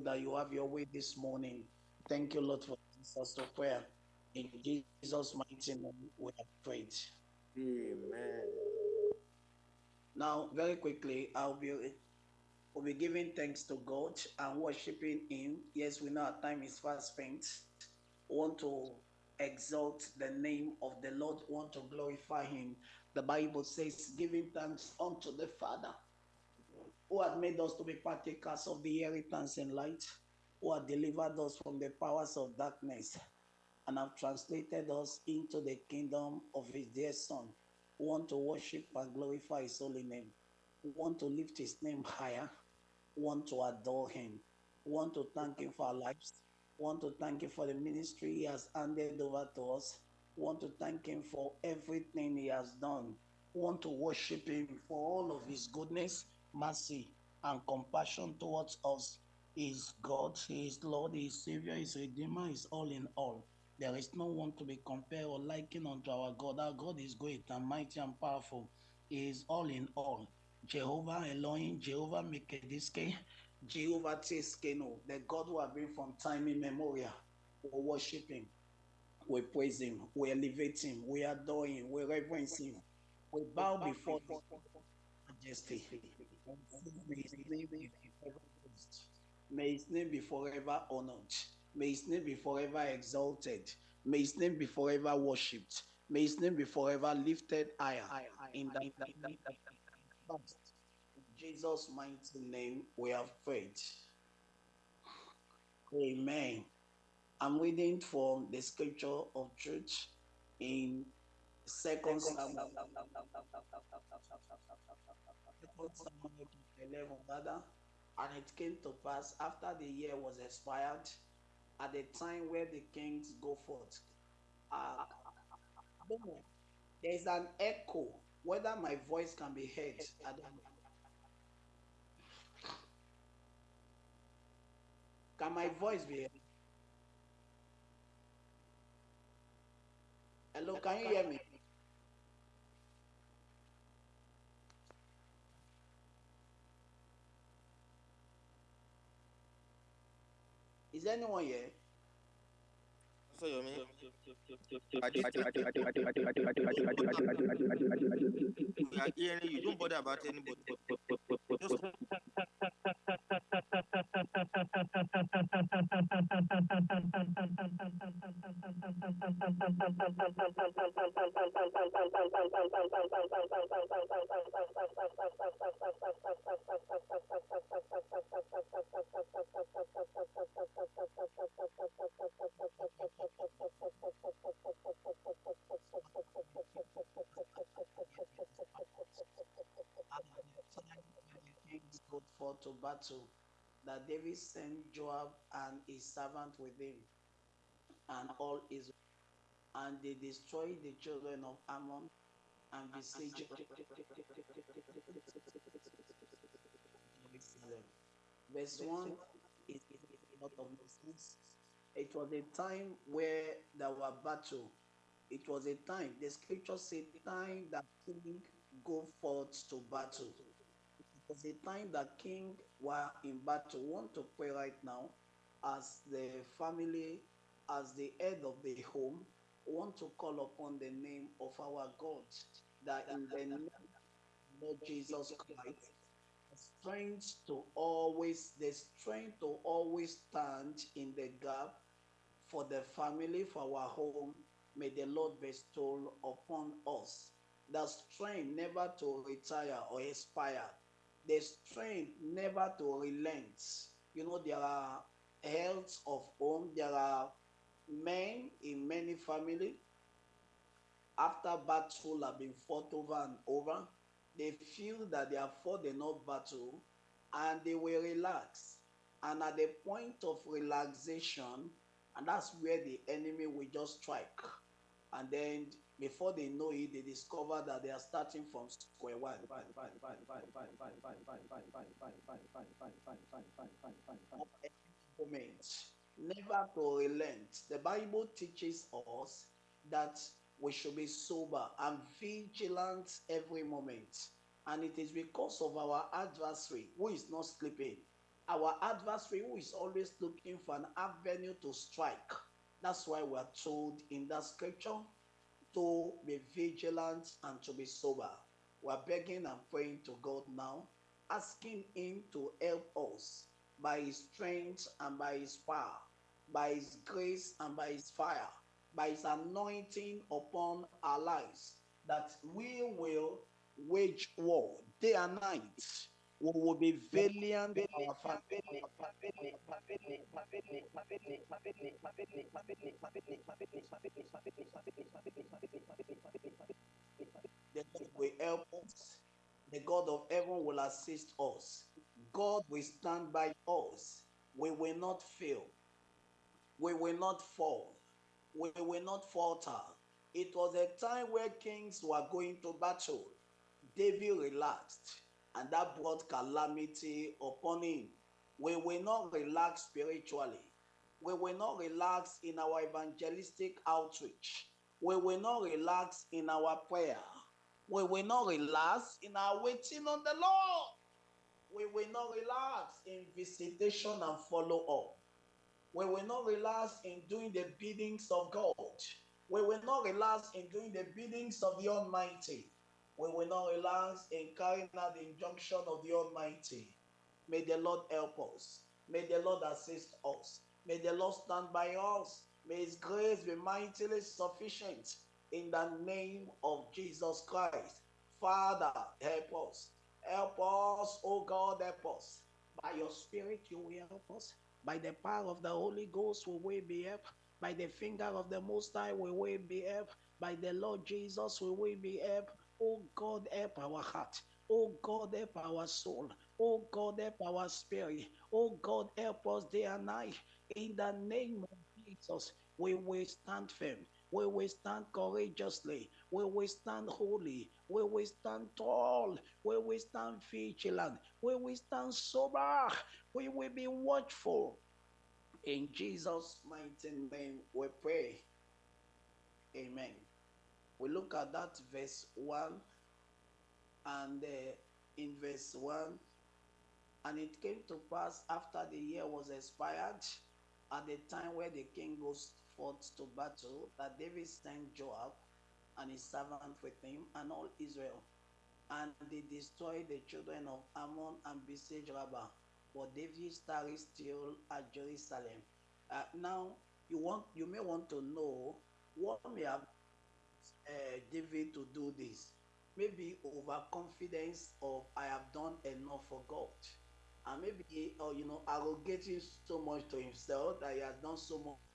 pray that you have your way this morning. Thank you, Lord, for this us to prayer. In Jesus' mighty name, we have prayed. Amen. Now, very quickly, I'll be we'll be giving thanks to God and worshiping Him. Yes, we know our time is fast spent. We want to exalt the name of the Lord, we want to glorify Him. The Bible says, giving thanks unto the Father who had made us to be partakers of the inheritance in light, who had delivered us from the powers of darkness, and have translated us into the kingdom of His dear Son. who want to worship and glorify His holy name. who want to lift His name higher. who want to adore Him. who want to thank Him for our lives. who want to thank Him for the ministry He has handed over to us. who want to thank Him for everything He has done. who want to worship Him for all of His goodness, mercy, and compassion towards us. Is God, He is Lord, He is Savior, He is Redeemer, is all in all. There is no one to be compared or likened unto our God. Our God is great and mighty and powerful. He is all in all. Jehovah Elohim, Jehovah Mekaddishkem, Jehovah Tsidkenu, the God who has been from time immemorial. We worship Him. We praise Him. We elevate Him. We adore Him. We reverence Him. We bow before His majesty. May His name be forever honored. May His name be forever exalted. May His name be forever worshipped. May His name be forever lifted higher. In the, Jesus' mighty name, we have prayed. Amen. I'm reading from the scripture of truth in Second Samuel, 11, rather. And it came to pass after the year was expired, at the time where the kings go forth. Uh, I don't know. There's an echo. Whether my voice can be heard, I don't know. Can my voice be heard? Hello, can you hear me? Is anyone here? So you mean? We are hearing you. Don't bother about anybody. Just battle. That David sent Joab and his servant with him, and all Israel, and they destroyed the children of Ammon and besieged Jerusalem. Verse 1 is a lot of nonsense. It was a time where there were battle. It was a time, the scripture said, time that king go forth to battle. It was a time that king were in battle. Want to pray right now as the family, as the head of the home, want to call upon the name of our God, that in the name of Jesus Christ, strength to always, the strength to always stand in the gap for the family, for our home, may the Lord bestow upon us. The strength never to retire or expire. The strength never to relent. You know, there are health of home, there are men in many family after battle have been fought over and over, they feel that they have fought enough battle and they will relax. And at the point of relaxation, and that's where the enemy will just strike. And then before they know it, they discover that they are starting from square one. Moment. Never to relent. The Bible teaches us that we should be sober and vigilant every moment. And it is because of our adversary who is not sleeping our adversary who is always looking for an avenue to strike. That's why we are told in that scripture to be vigilant and to be sober. We are begging and praying to God now, asking Him to help us by His strength and by His power, by His grace and by His fire, by His anointing upon our lives, that we will wage war day and night. We will be valiant our family. The help us. The God of heaven will assist us. God will stand by us. We will not fail. We will not fall. We will not falter. It was a time where kings were going to battle. David relaxed, and that brought calamity upon him. We will not relax spiritually. We will not relax in our evangelistic outreach. We will not relax in our prayer. We will not relax in our waiting on the Lord. We will not relax in visitation and follow up. We will not relax in doing the biddings of God. We will not relax in doing the biddings of the Almighty. We will not relax in carrying out the injunction of the Almighty. May the Lord help us. May the Lord assist us. May the Lord stand by us. May His grace be mightily sufficient in the name of Jesus Christ. Father, help us. Help us, oh God, help us. By your Spirit, you will help us. By the power of the Holy Ghost, we will be helped. By the finger of the Most High, we will be helped. By the Lord Jesus, we will be helped. Oh God, help our heart. Oh God, help our soul. Oh God, help our spirit. Oh God, help us day and night. In the name of Jesus, we will stand firm. We will stand courageously. We will stand holy. We will stand tall. We will stand vigilant. We will stand sober. We will be watchful. In Jesus' mighty name, we pray. Amen. We look at that verse 1 and uh, in verse 1 and it came to pass after the year was expired at the time where the king goes forth to battle that David sent Joab and his servant with him and all Israel and they destroyed the children of Ammon and besieged Rabbah. But David tarried still at Jerusalem. Uh, now you want you may want to know what may have uh, David to do this maybe overconfidence of I have done enough for God. And maybe, or you know, arrogating so much to himself that he has done so much.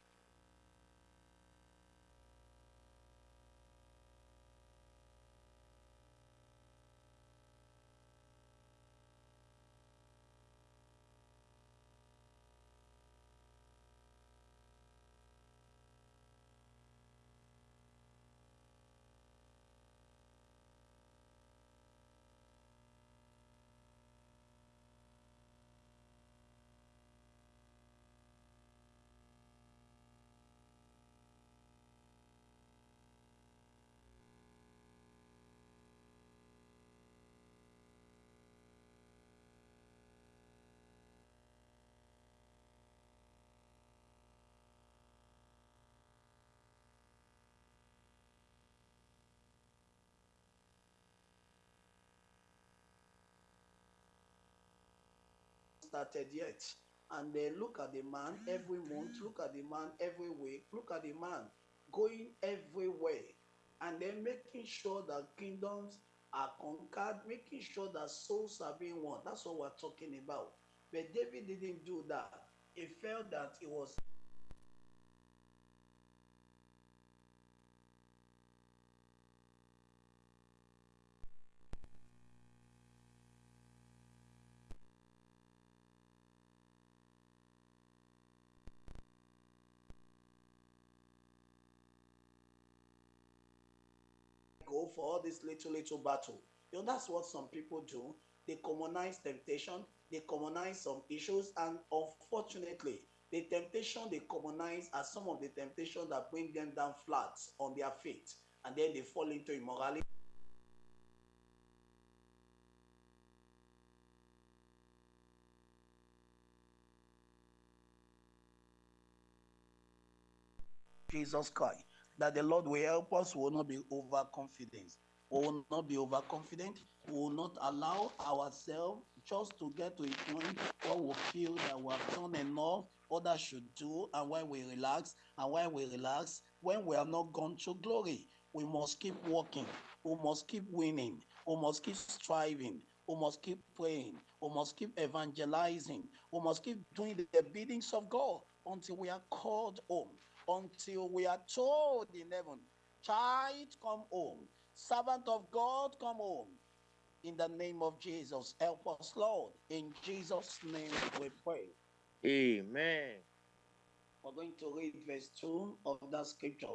Started yet. And then look at the man every month, look at the man every week, look at the man going everywhere, and then making sure that kingdoms are conquered, making sure that souls are being won. That's what we're talking about. But David didn't do that. He felt that it was for all this little, little battle. You know, that's what some people do. They commonize temptation, they commonize some issues, and unfortunately, the temptation they commonize are some of the temptations that bring them down flat on their feet, and then they fall into immorality. Jesus Christ that the Lord will help us, we will not be overconfident. We will not be overconfident. We will not allow ourselves just to get to a point where we feel that we have done enough, others should do, and when we relax, and when we relax, when we have not gone to glory, we must keep working, we must keep winning, we must keep striving, we must keep praying, we must keep evangelizing, we must keep doing the biddings of God until we are called home, until we are told in heaven, child, come home, servant of God, come home. In the name of Jesus, help us, Lord. In Jesus' name we pray. Amen. We're going to read verse 2 of that scripture.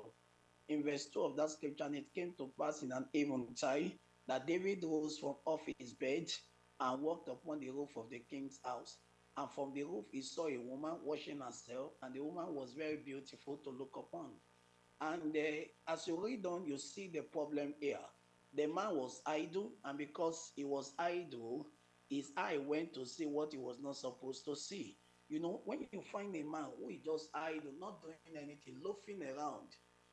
In verse 2 of that scripture, and it came to pass in an eventide that David rose from off his bed and walked upon the roof of the king's house. And from the roof, he saw a woman washing herself, and the woman was very beautiful to look upon. And uh, as you read on, you see the problem here. The man was idle, and because he was idle, his eye went to see what he was not supposed to see. You know, when you find a man who is just idle, not doing anything, loafing around,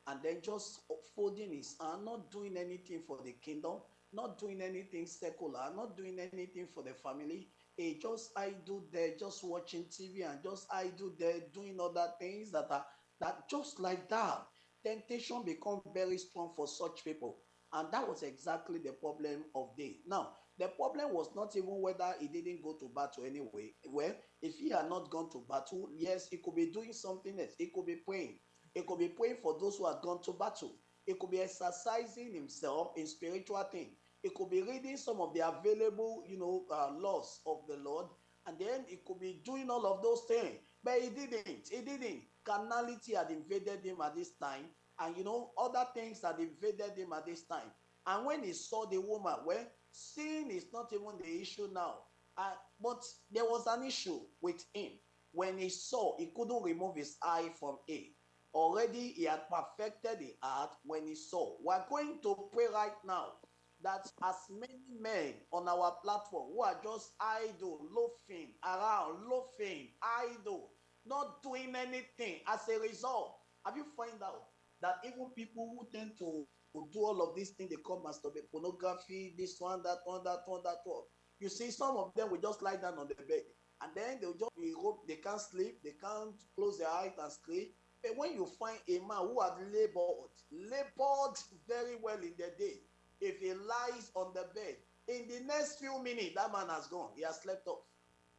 and then just folding his hand, not doing anything for the kingdom, not doing anything secular, not doing anything for the family, he just idle there, just watching TV and just idle there, doing other things that are that just like that. Temptation become very strong for such people. And that was exactly the problem of David. Now, the problem was not even whether he didn't go to battle anyway. Well, if he had not gone to battle, yes, he could be doing something else. He could be praying. He could be praying for those who had gone to battle. He could be exercising himself in spiritual things. He could be reading some of the available, you know, uh, laws of the Lord, and then he could be doing all of those things. But he didn't. He didn't. Carnality had invaded him at this time, and you know, other things had invaded him at this time. And when he saw the woman, well, sin is not even the issue now. Uh, but there was an issue with him. When he saw, he couldn't remove his eye from it. Already he had perfected the art when he saw. We're going to pray right now that as many men on our platform who are just idle, loafing around, loafing, idle, not doing anything as a result, have you find out that even people who tend to, do all of these things, they come masturbate, pornography, this one, that one, that one, that one. You see, some of them will just lie down on the bed and then they'll just be hope they can't sleep, they can't close their eyes and sleep. But when you find a man who has labored, labored very well in the day, if he lies on the bed, in the next few minutes, that man has gone. He has slept off.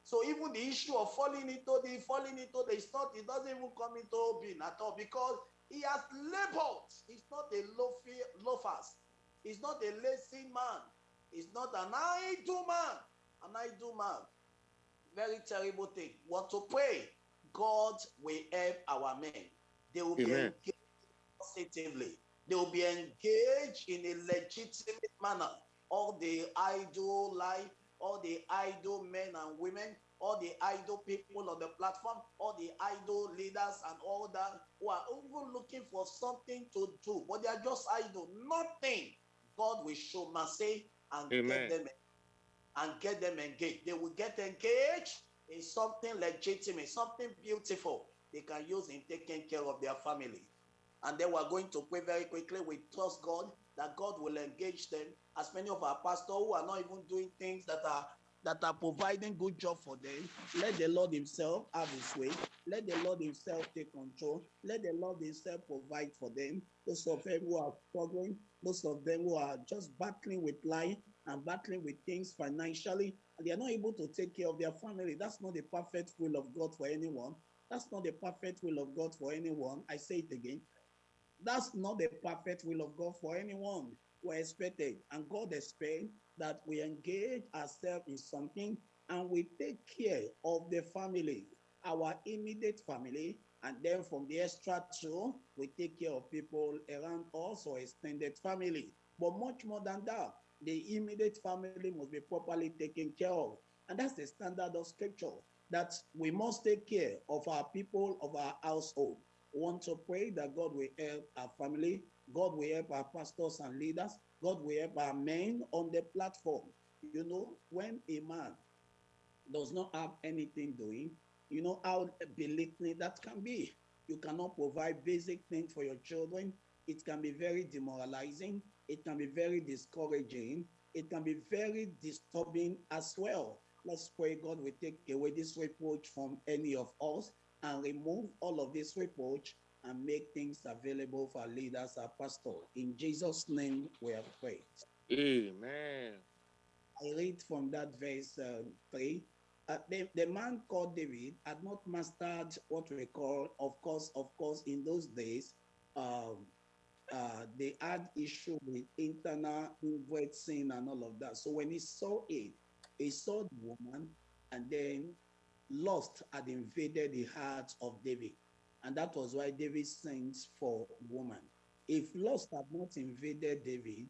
So even the issue of falling into the falling into the it's not, it doesn't even come into being at all because he has labored. He's not a loafy, loafers. He's not a lazy man. He's not an idle man. An idle man. Very terrible thing. What to pray? God will help our men. They will Amen. be engaged positively. They will be engaged in a legitimate manner. All the idle life, all the idle men and women, all the idle people on the platform, all the idle leaders and all that who are even looking for something to do, but they are just idle, nothing. God will show mercy and Amen. get them and get them engaged. They will get engaged in something legitimate, something beautiful they can use in taking care of their family. And then we're going to pray very quickly. We trust God that God will engage them. As many of our pastors who are not even doing things that are that are providing good job for them. Let the Lord Himself have His way. Let the Lord Himself take control. Let the Lord Himself provide for them. Those of them who are struggling, those of them who are just battling with life and battling with things financially, and they are not able to take care of their family. That's not the perfect will of God for anyone. That's not the perfect will of God for anyone. I say it again. That's not the perfect will of God for anyone. We're expected, and God expects that we engage ourselves in something and we take care of the family, our immediate family, and then from the extra two, we take care of people around us or extended family. But much more than that, the immediate family must be properly taken care of. And that's the standard of scripture that we must take care of our people, of our household want to pray that God will help our family, God will help our pastors and leaders, God will help our men on the platform. You know, when a man does not have anything doing, you know how belittling that can be. You cannot provide basic things for your children. It can be very demoralizing. It can be very discouraging. It can be very disturbing as well. Let's pray God will take away this reproach from any of us and remove all of this reproach and make things available for leaders, and pastors. In Jesus' name we have prayed. Amen. I read from that verse uh, 3. Uh, the, the man called David had not mastered what we call, of course, of course, in those days, um, uh, they had issue with internal inward sin and all of that. So when he saw it, he saw the woman, and then lust had invaded the heart of David. And that was why David sent for woman. If lust had not invaded David,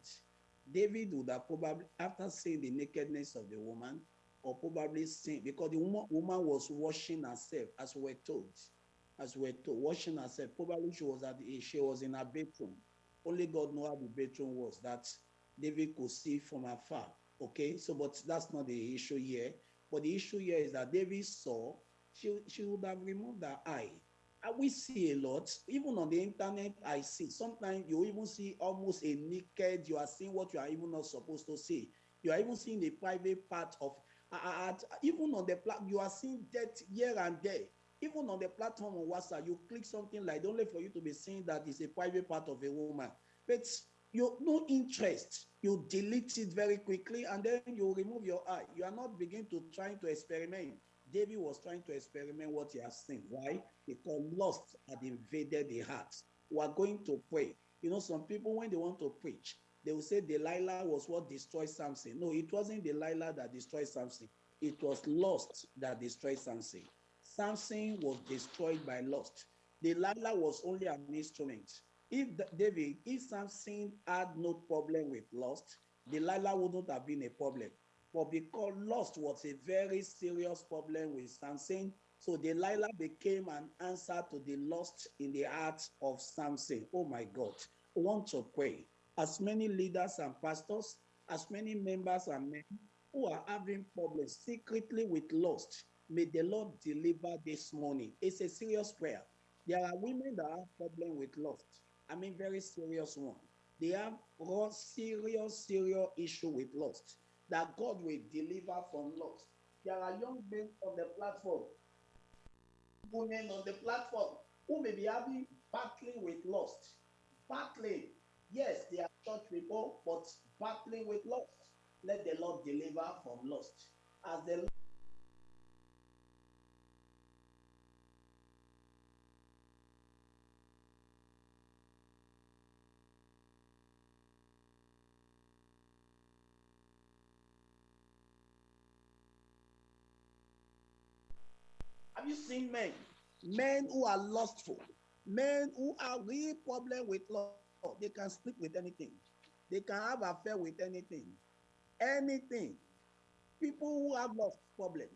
David would have probably, after seeing the nakedness of the woman, or probably sin, because the woman, woman was washing herself, as we're told, as we're told, washing herself. Probably she was at the, she was in her bedroom. Only God know how the bedroom was that David could see from afar. Okay, so but that's not the issue here. But the issue here is that David saw she she would have removed her eye. And we see a lot, even on the internet. I see sometimes you even see almost a naked. You are seeing what you are even not supposed to see. You are even seeing the private part of. At, even on the platform, you are seeing death here and there. Even on the platform on WhatsApp, you click something like only for you to be seeing that is a private part of a woman. But you no interest. You delete it very quickly and then you remove your eye. You are not begin to trying to experiment. David was trying to experiment what he has seen. Why? Because lust had invaded the heart. We are going to pray. You know some people when they want to preach they will say delilah was what destroyed samson. No it wasn't delilah that destroyed samson. It was lust that destroyed samson. Samson was destroyed by lust. Delilah was only an instrument if David, if Samson had no problem with lust, Delilah wouldn't have been a problem. But because lust was a very serious problem with Samson, so Delilah became an answer to the lust in the heart of Samson. Oh my God. I want to pray. As many leaders and pastors, as many members and men who are having problems secretly with lust, may the Lord deliver this morning. It's a serious prayer. There are women that have problem with lust. I mean, very serious one. They have a serious, serious issue with lust that God will deliver from lust. There are young men on the platform, women on the platform who may be having battling with lust. Battling. Yes, they are church people, but battling with lust. Let the Lord deliver from lust. As the Have you seen men? Men who are lustful, men who are real problem with love. They can sleep with anything. They can have affair with anything. Anything. People who have lust problem,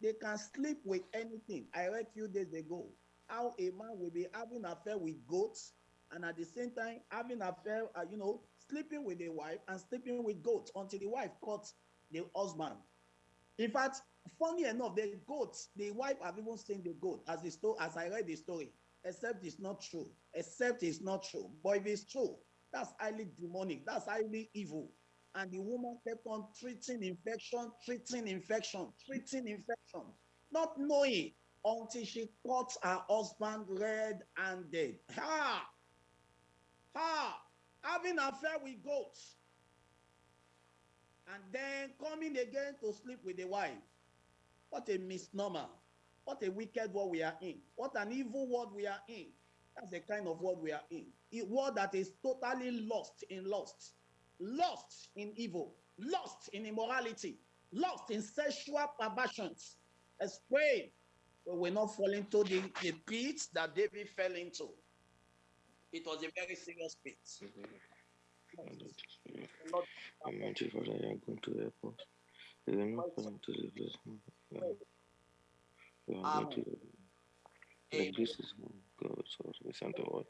they can sleep with anything. I read few days ago how a man will be having affair with goats and at the same time having affair, uh, you know, sleeping with a wife and sleeping with goats until the wife caught the husband. In fact, funny enough, the goats, the wife have even seen the goat as the story, as I read the story, except it's not true. Except it's not true. But if it's true, that's highly demonic, that's highly evil. And the woman kept on treating infection, treating infection, treating infection, not knowing until she caught her husband red handed. Ha! Ha! Having affair with goats. And then coming again to sleep with the wife. What a misnomer. What a wicked world we are in. What an evil world we are in. That's the kind of world we are in. A world that is totally lost in lust, lost in evil, lost in immorality, lost in sexual perversions. Let's pray we will not fall into the, the pit that David fell into. It was a very serious pit. Almighty Father, you are going to help us. We will not fall into the blessing. We are going to like this is God, so we send the word.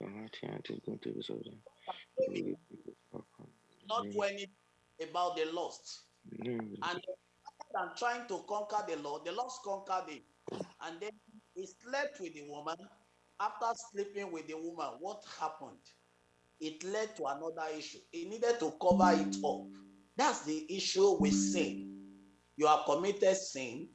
Your mighty hand is going to be so them. We will be back on. not do anything about the lost. And than trying to conquer the Lord, the lost conquered him. And then he slept with the woman. after sleeping with the woman, what happened? It led to another issue. He needed to cover it up. That's the issue with sin. You have committed sin.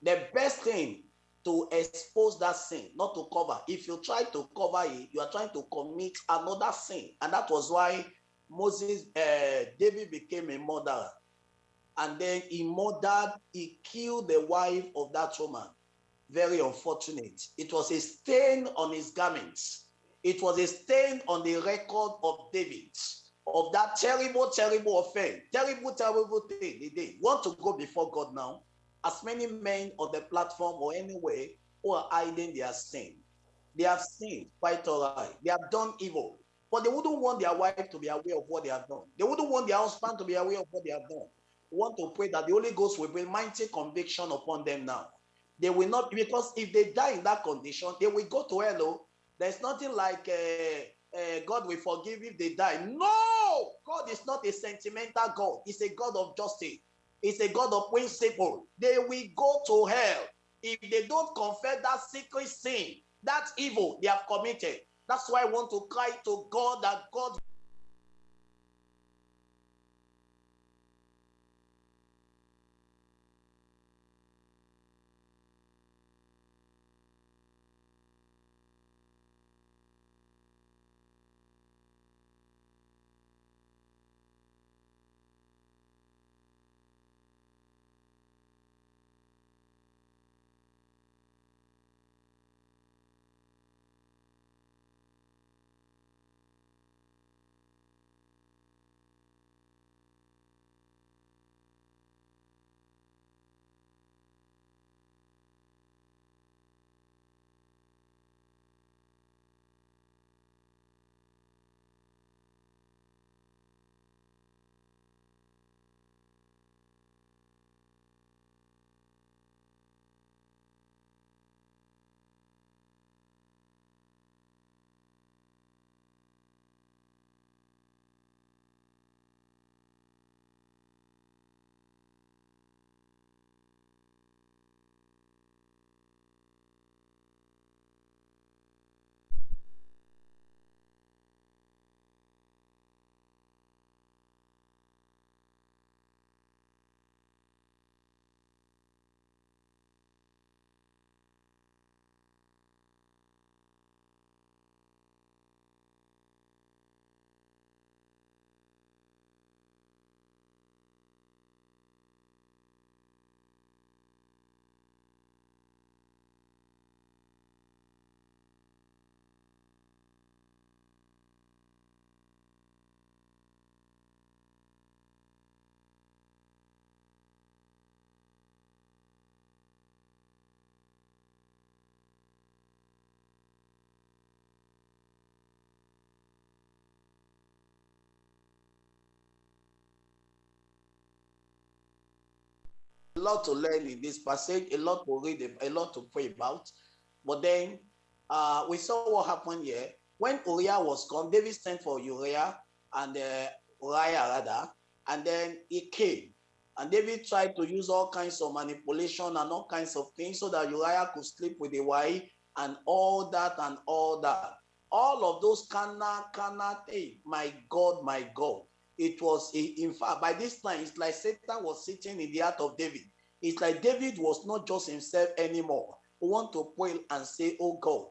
The best thing to expose that sin, not to cover. If you try to cover it, you are trying to commit another sin. And that was why Moses, uh, David became a murderer. And then he murdered, he killed the wife of that woman. Very unfortunate. It was a stain on his garments. It was a stain on the record of David of that terrible, terrible offense, terrible, terrible thing they did. Want to go before God now? As many men on the platform or anywhere who are hiding their sin. They have sinned quite all right. They have done evil. But they wouldn't want their wife to be aware of what they have done. They wouldn't want their husband to be aware of what they have done. We want to pray that the Holy Ghost will bring mighty conviction upon them now. They will not, because if they die in that condition, they will go to hell. Oh. There's nothing like uh, uh, God will forgive if they die. No! God is not a sentimental God. He's a God of justice. He's a God of principle. They will go to hell if they don't confess that secret sin, that evil they have committed. That's why I want to cry to God that God a lot to learn in this passage, a lot to read, a lot to pray about. But then uh, we saw what happened here. When Uriah was gone, David sent for Uriah and uh, Uriah rather, and then he came. And David tried to use all kinds of manipulation and all kinds of things so that Uriah could sleep with the wife and all that and all that. All of those cannot, cannot, hey, my God, my God it was in fact by this time it's like satan was sitting in the heart of david. It's like david was not just himself anymore. Who want to pray and say oh god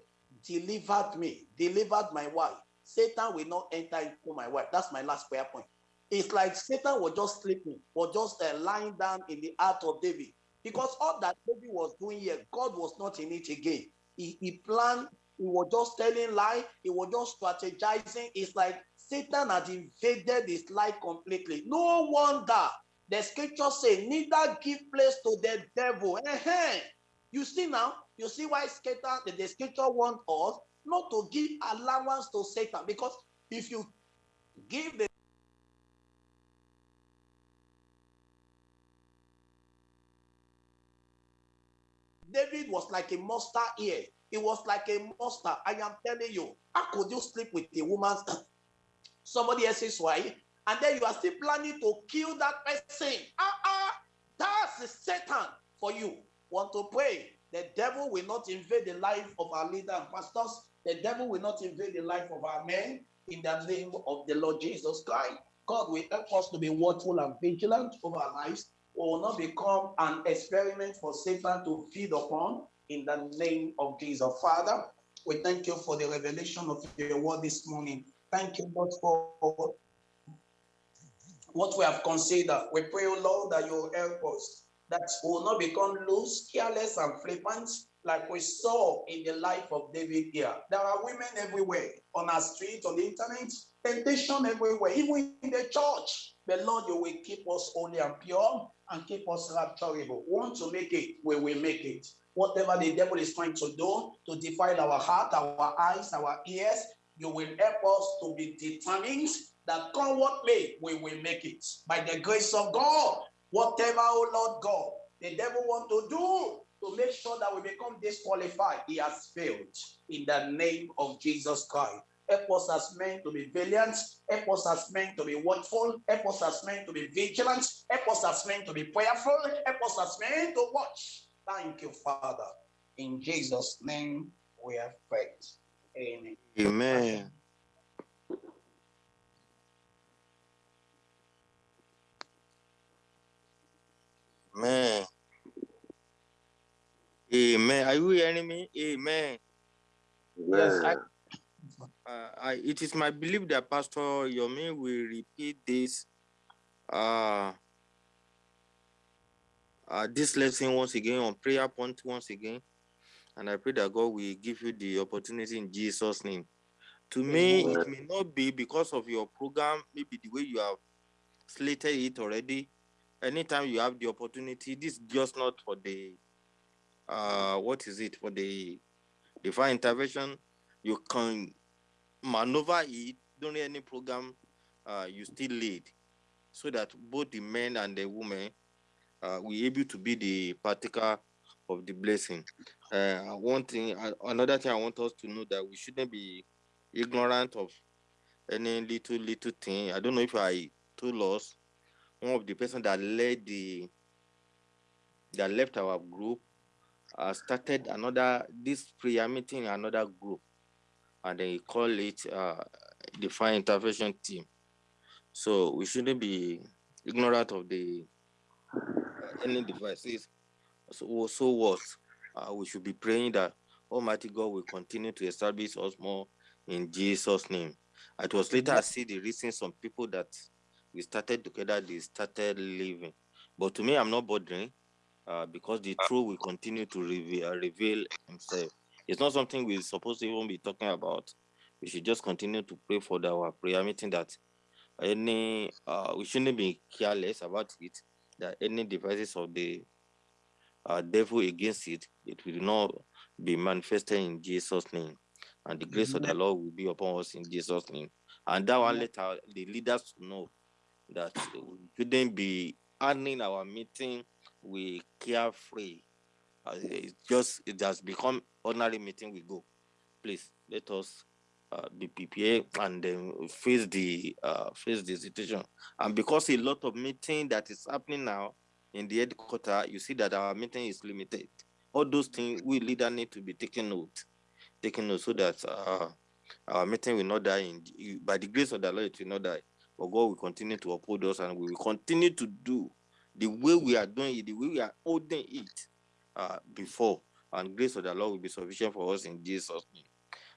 delivered me delivered my wife. Satan will not enter into my wife. That's my last prayer point. It's like satan was just sleeping was just uh, lying down in the heart of david. Because all that david was doing here god was not in it again. He, he planned he was just telling lie he was just strategizing. It's like Satan had invaded his life completely. No wonder the scripture say, neither give place to the devil. Uh-huh. You see now, you see why Satan, the, scripture want us not to give allowance to Satan. Because if you give the David was like a monster here. He was like a monster. I am telling you. How could you sleep with a woman's somebody else's wife, and then you are still planning to kill that person. Ah, ah, that's Satan for you. Want to pray The devil will not invade the life of our leader and pastors. The devil will not invade the life of our men in the name of the Lord Jesus Christ. God will help us to be watchful and vigilant over our lives. We will not become an experiment for Satan to feed upon in the name of Jesus. Father, we thank you for the revelation of your word this morning. Thank you, Lord, for what we have considered. We pray, oh Lord, that you help us, that we will not become loose, careless, and flippant, like we saw in the life of David here. There are women everywhere, on our street, on the internet, temptation everywhere, even in the church. The Lord, you will keep us holy and pure and keep us rapturable. Want to make it, we will make it. Whatever the devil is trying to do to defile our heart, our eyes, our ears, you will help us to be determined that come what may, we will make it. By the grace of God, whatever, oh Lord God, the devil want to do to make sure that we become disqualified, he has failed. In the name of Jesus Christ. Help us as men to be valiant. Help us as men to be watchful. Help us as men to be vigilant. Help us as men to be prayerful. Help us as men to watch. Thank you, Father. In Jesus' name we have prayed. Amen. Amen. Amen. Amen. Are you hearing me? Amen. Yes, I, Uh, I, it is my belief that Pastor Yomi will repeat this uh, uh, this lesson once again on prayer point once again. And I pray that God will give you the opportunity in Jesus' name. To me, it may not be because of your program, maybe the way you have slated it already. Anytime you have the opportunity, this is just not for the uh what is it for the divine intervention. You can maneuver it during any program uh you still lead so that both the men and the women uh will able to be the partaker of the blessing. Uh, one thing, uh, another thing I want us to know that we shouldn't be ignorant of any little little thing. I don't know if I told us one of the person that led the that left our group uh, started another this prayer meeting another group and they call it uh, the fire intervention team. So we shouldn't be ignorant of the uh, any devices. So, so what? Uh, we should be praying that Almighty God will continue to establish us more in Jesus' name. It was later I see the reason some people that we started together, they started leaving. But to me, I'm not bothering uh, because the truth will continue to reveal, reveal himself. It's not something we're supposed to even be talking about. We should just continue to pray for the, our prayer meeting that any uh, we shouldn't be careless about it that any devices of the uh, devil against it it will not be manifested in jesus name. And the grace of the lord will be upon us in jesus name. And that one let our, the leaders know that we shouldn't be handling our meeting we carefree. Uh, it's just it has become ordinary meeting we go. Please let us uh, be prepared and then face the uh, face the situation. And because a lot of meeting that is happening now in the headquarter, you see that our meeting is limited. All those things we leader need to be taken note, taken note so that uh, our meeting will not die. In, by the grace of the Lord, it will not die. But God will continue to uphold us, and we will continue to do the way we are doing it, the way we are holding it uh, before. And grace of the Lord will be sufficient for us in Jesus' name.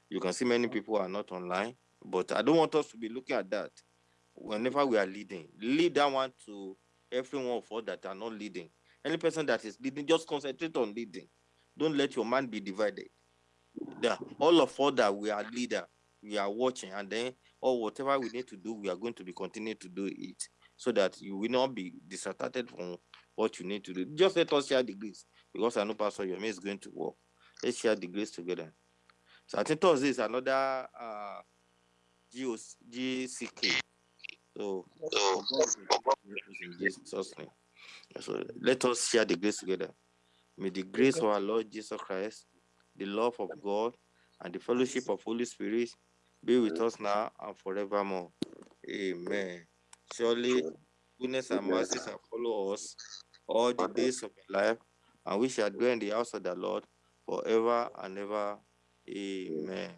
You can see many people are not online, but I don't want us to be looking at that. Whenever we are leading, lead that one to everyone of us that are not leading. Any person that is leading, just concentrate on leading. Don't let your mind be divided. Yeah, all of us that we are leader, we are watching, and then or whatever we need to do, we are going to be continue to do it so that you will not be distracted from what you need to do. Just let us share the grace because I know Pastor Yomi is going to work. Let's share the grace together. So I think Thursday is another uh GOC, GCK. So, so Jesus' name. So let us share the grace together. May the grace of our Lord Jesus Christ, the love of God, and the fellowship of the Holy Spirit be with us now and forevermore. Amen. Surely goodness and mercy shall follow us all the days of our life, and we shall dwell in the house of the Lord forever and ever. Amen.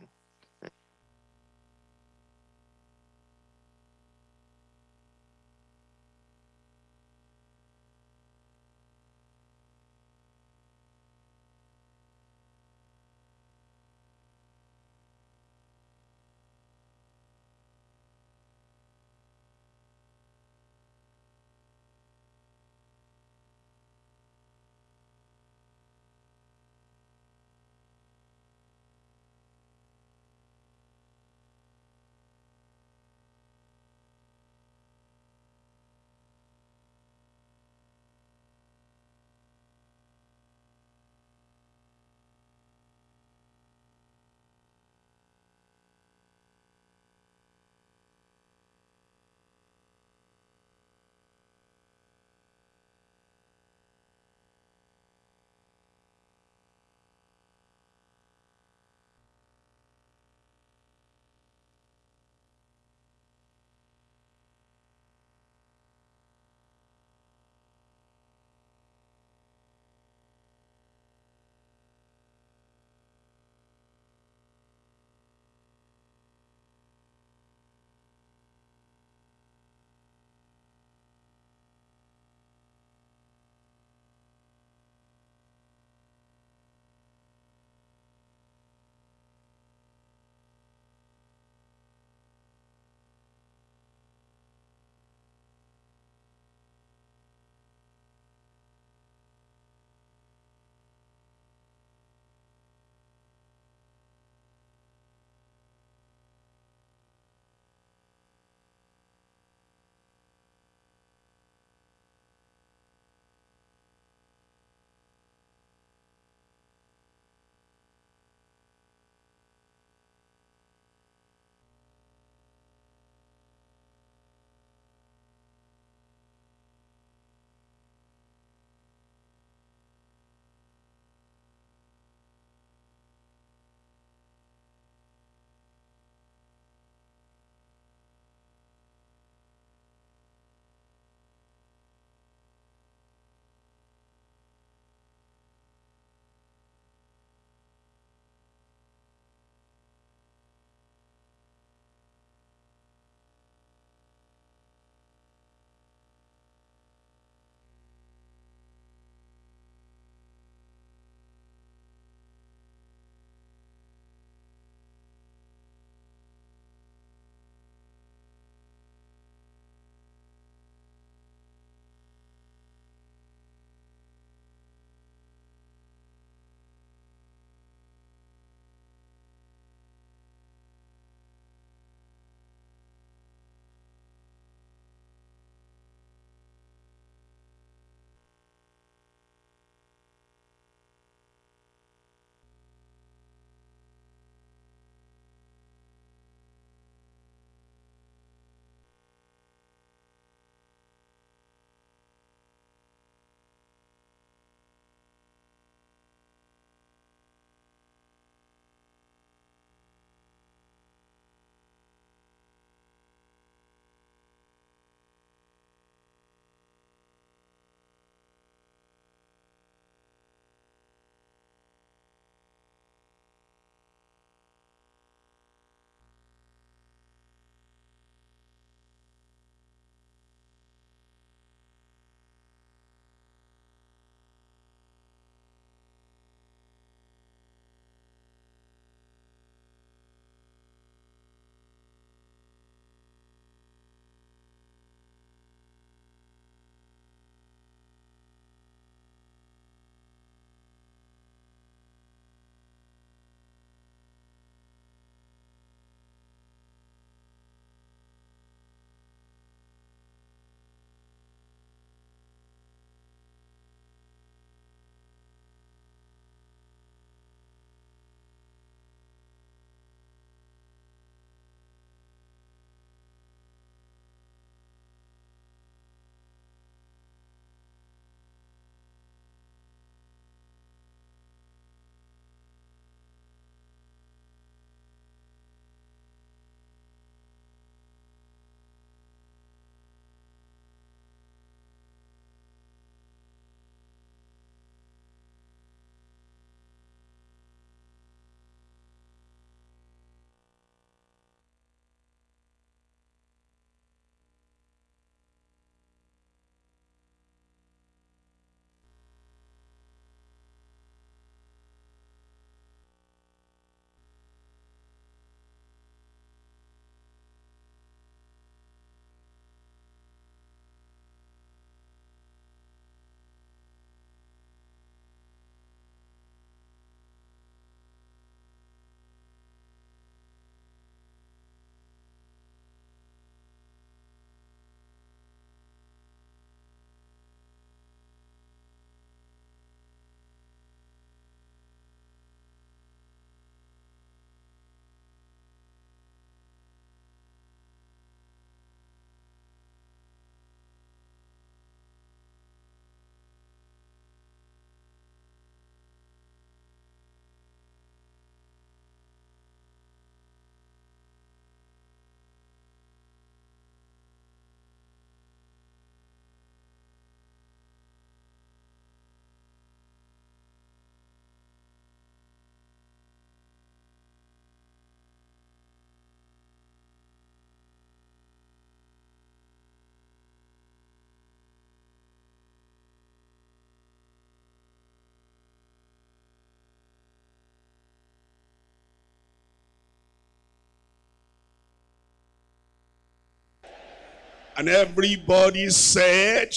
And everybody said,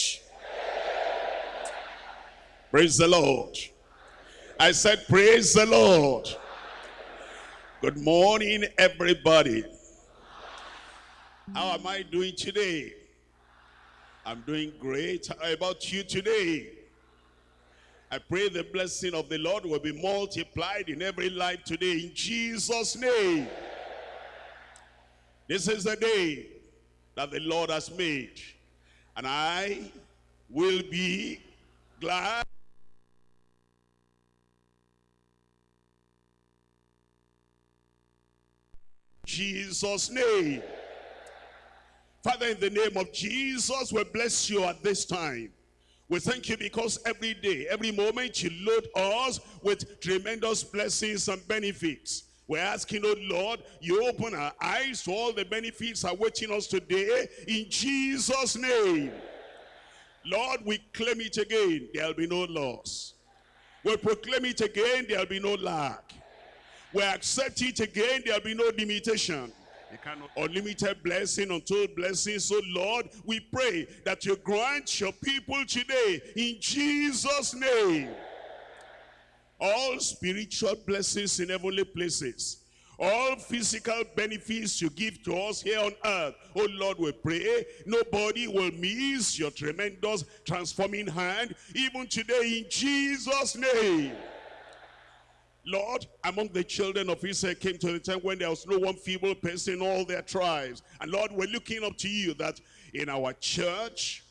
Praise the Lord. I said, Praise the Lord. Good morning, everybody. How am I doing today? I'm doing great. How about you today? I pray the blessing of the Lord will be multiplied in every life today in Jesus' name. This is the day that the Lord has made. And I will be glad. Jesus' name. Father, in the name of Jesus, we bless you at this time. We thank you because every day, every moment you load us with tremendous blessings and benefits. We're asking, oh Lord, you open our eyes to all the benefits awaiting us today in Jesus' name. Lord, we claim it again, there'll be no loss. We proclaim it again, there'll be no lack. We accept it again, there'll be no limitation. Unlimited blessing, untold blessing. So oh Lord, we pray that you grant your people today in Jesus' name all spiritual blessings in heavenly places all physical benefits you give to us here on earth. Oh Lord, we pray eh, nobody will miss your tremendous transforming hand even today in Jesus' name. Lord, among the children of Israel came to the time when there was no one feeble person in all their tribes. And Lord, we're looking up to you that in our church,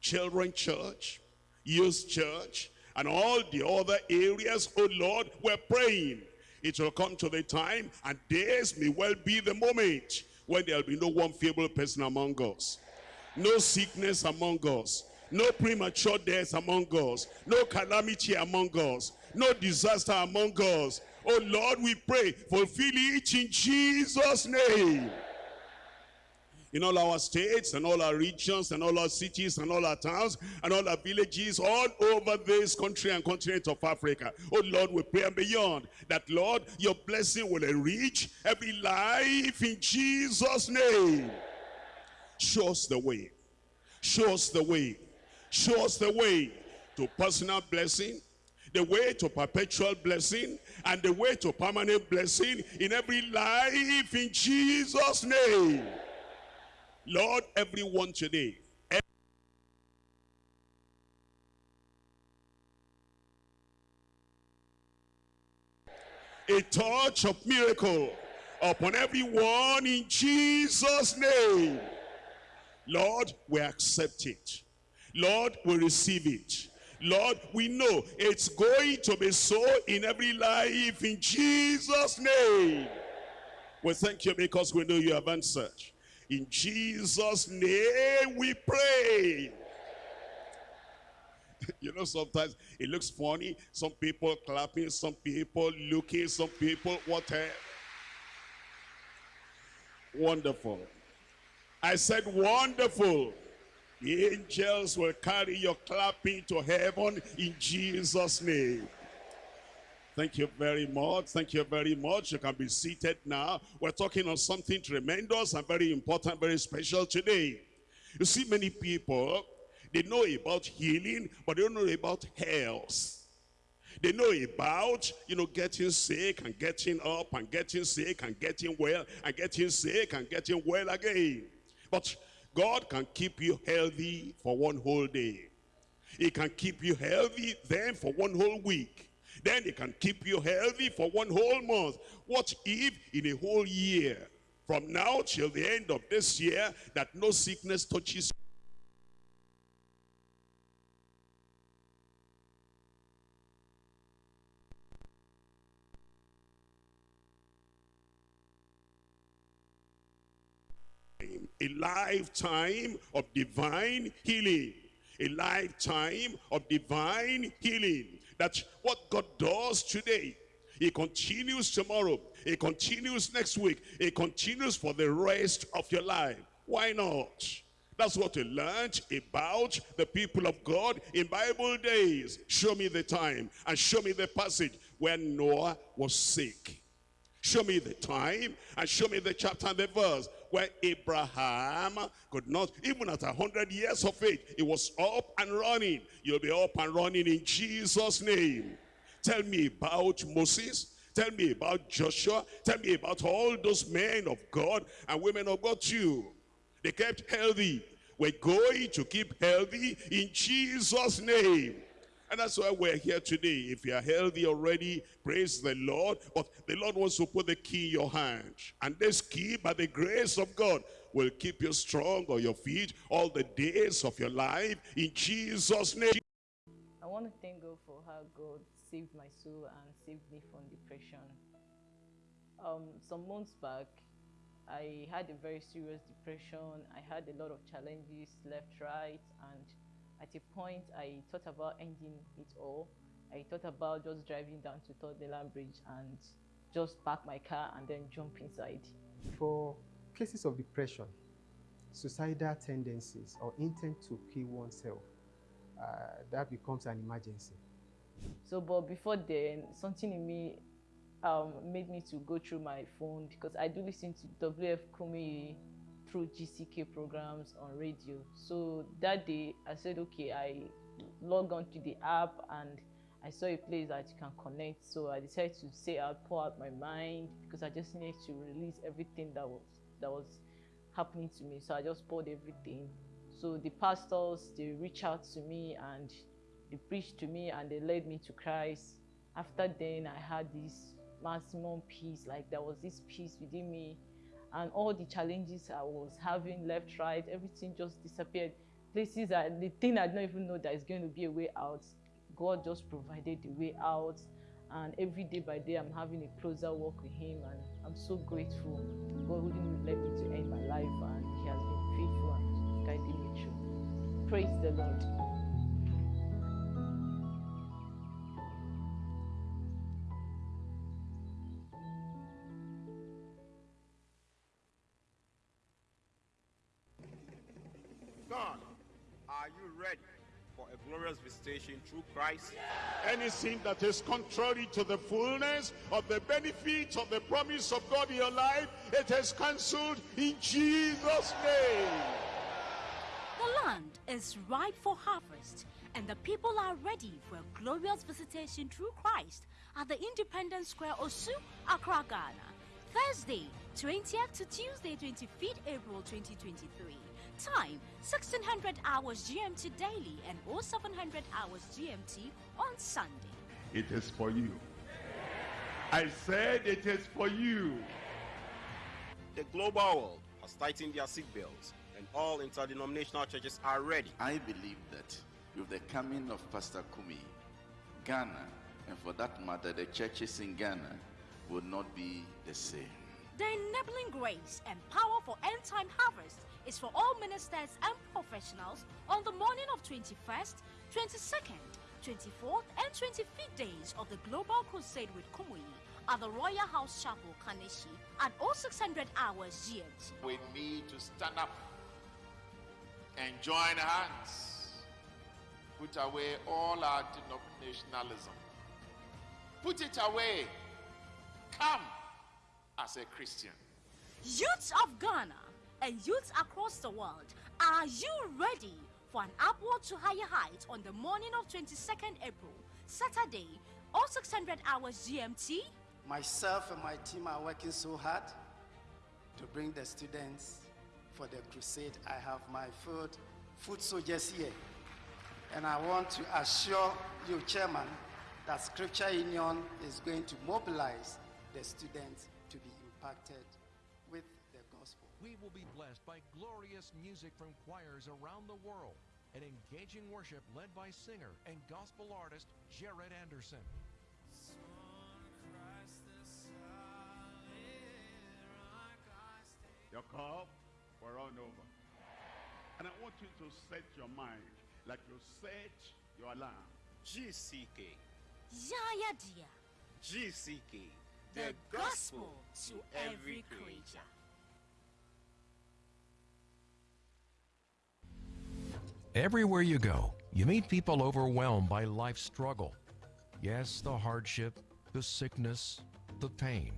children church, youth church, and all the other areas, oh Lord, we're praying. It will come to the time, and this may well be the moment when there'll be no one feeble person among us. No sickness among us. No premature death among us. No calamity among us. No disaster among us. Oh Lord, we pray, fulfill it in Jesus' name in all our states and all our regions and all our cities and all our towns and all our villages all over this country and continent of Africa. Oh Lord, we pray and beyond that, Lord, your blessing will reach every life in Jesus' name. Show us the way. Show us the way. Show us the way to personal blessing, the way to perpetual blessing, and the way to permanent blessing in every life in Jesus' name. Lord, everyone today, a touch of miracle upon everyone in Jesus' name. Lord, we accept it. Lord, we receive it. Lord, we know it's going to be so in every life in Jesus' name. We thank you because we know you have answered. In Jesus' name we pray. you know, sometimes it looks funny. Some people clapping, some people looking, some people whatever. Wonderful. I said wonderful. The angels will carry your clapping to heaven in Jesus' name. Thank you very much. Thank you very much. You can be seated now. We're talking on something tremendous and very important, very special today. You see, many people, they know about healing, but they don't know about health. They know about, you know, getting sick and getting up and getting sick and getting well and getting sick and getting well again. But God can keep you healthy for one whole day. He can keep you healthy then for one whole week. Then it can keep you healthy for one whole month. What if in a whole year, from now till the end of this year, that no sickness touches you? a lifetime of divine healing a lifetime of divine healing that what God does today, he continues tomorrow. He continues next week. He continues for the rest of your life. Why not? That's what we learned about the people of God in Bible days. Show me the time and show me the passage where Noah was sick. Show me the time and show me the chapter and the verse where Abraham could not, even at a hundred years of age, he was up and running. You'll be up and running in Jesus' name. Tell me about Moses. Tell me about Joshua. Tell me about all those men of God and women of God too. They kept healthy. We're going to keep healthy in Jesus' name. And that's why we're here today. If you're healthy already, praise the Lord. But the Lord wants to put the key in your hand. And this key, by the grace of God, will keep you strong on your feet all the days of your life. In Jesus' name. I want to thank God for how God saved my soul and saved me from depression. Um, some months back, I had a very serious depression. I had a lot of challenges left, right, and at a point I thought about ending it all. I thought about just driving down to Third Bridge and just park my car and then jump inside. For cases of depression, suicidal tendencies, or intent to kill oneself, uh, that becomes an emergency. So, but before then, something in me um, made me to go through my phone because I do listen to WF Kumuyi through GCK programs on radio. So that day, I said, okay, I log on to the app and I saw a place that you can connect. So I decided to say I'll pour out my mind because I just needed to release everything that was that was happening to me. So I just poured everything. So the pastors they reached out to me and they preached to me and they led me to Christ. After then, I had this maximum peace. Like there was this peace within me, and all the challenges I was having left, right, everything just disappeared. Places that the thing I don't even know that is going to be a way out, God just provided the way out. And every day by day, I'm having a closer walk with Him, and I'm so grateful. God wouldn't let me to end my life, and He has been faithful and guiding me through. Praise the Lord. Glorious visitation through Christ. Anything that is contrary to the fullness of the benefits of the promise of God in your life, it is cancelled in Jesus' name. The land is ripe for harvest, and the people are ready for a glorious visitation through Christ at the Independence Square, Osu, Accra, Ghana. Thursday, 20th to Tuesday, 25th April 2023. Time 1600 hours GMT daily and 0700 hours GMT on Sunday. It is for you. I said it is for you. The global world has tightened their seatbelts and all interdenominational churches are ready. I believe that with the coming of Pastor Kumuyi, Ghana, and for that matter, the churches in Ghana will not be the same. The enabling grace and power for end time harvest is for all ministers and professionals on the morning of 21st, 22nd, 24th, and 25th days of the Global Crusade with Kumuyi at the Royal House Chapel, Kaneshie at all 0600 hours GMT. We need to stand up and join hands, put away all our denominationalism, put it away, come as a Christian. Youths of Ghana and youths across the world, are you ready for an upward to higher heights on the morning of 22nd April, Saturday, or 600 hours GMT? Myself and my team are working so hard to bring the students for the crusade. I have my food, food soldiers here. And I want to assure you, Chairman, that Scripture Union is going to mobilize the students to be impacted we will be blessed by glorious music from choirs around the world and engaging worship led by singer and gospel artist Jared Anderson. Your cup will run over. And I want you to set your mind like you set your alarm. GCK. Yaya dear. GCK. The, the gospel, gospel to every creature. Everywhere you go, you meet people overwhelmed by life's struggle. Yes, the hardship, the sickness, the pain.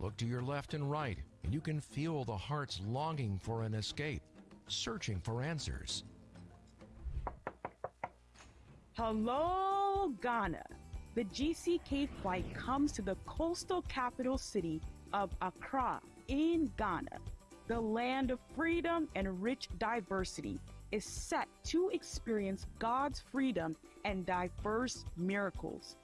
Look to your left and right, and you can feel the heart's longing for an escape, searching for answers. Hello, Ghana. The GCK flight comes to the coastal capital city of Accra in Ghana. The land of freedom and rich diversity is set to experience God's freedom and diverse miracles.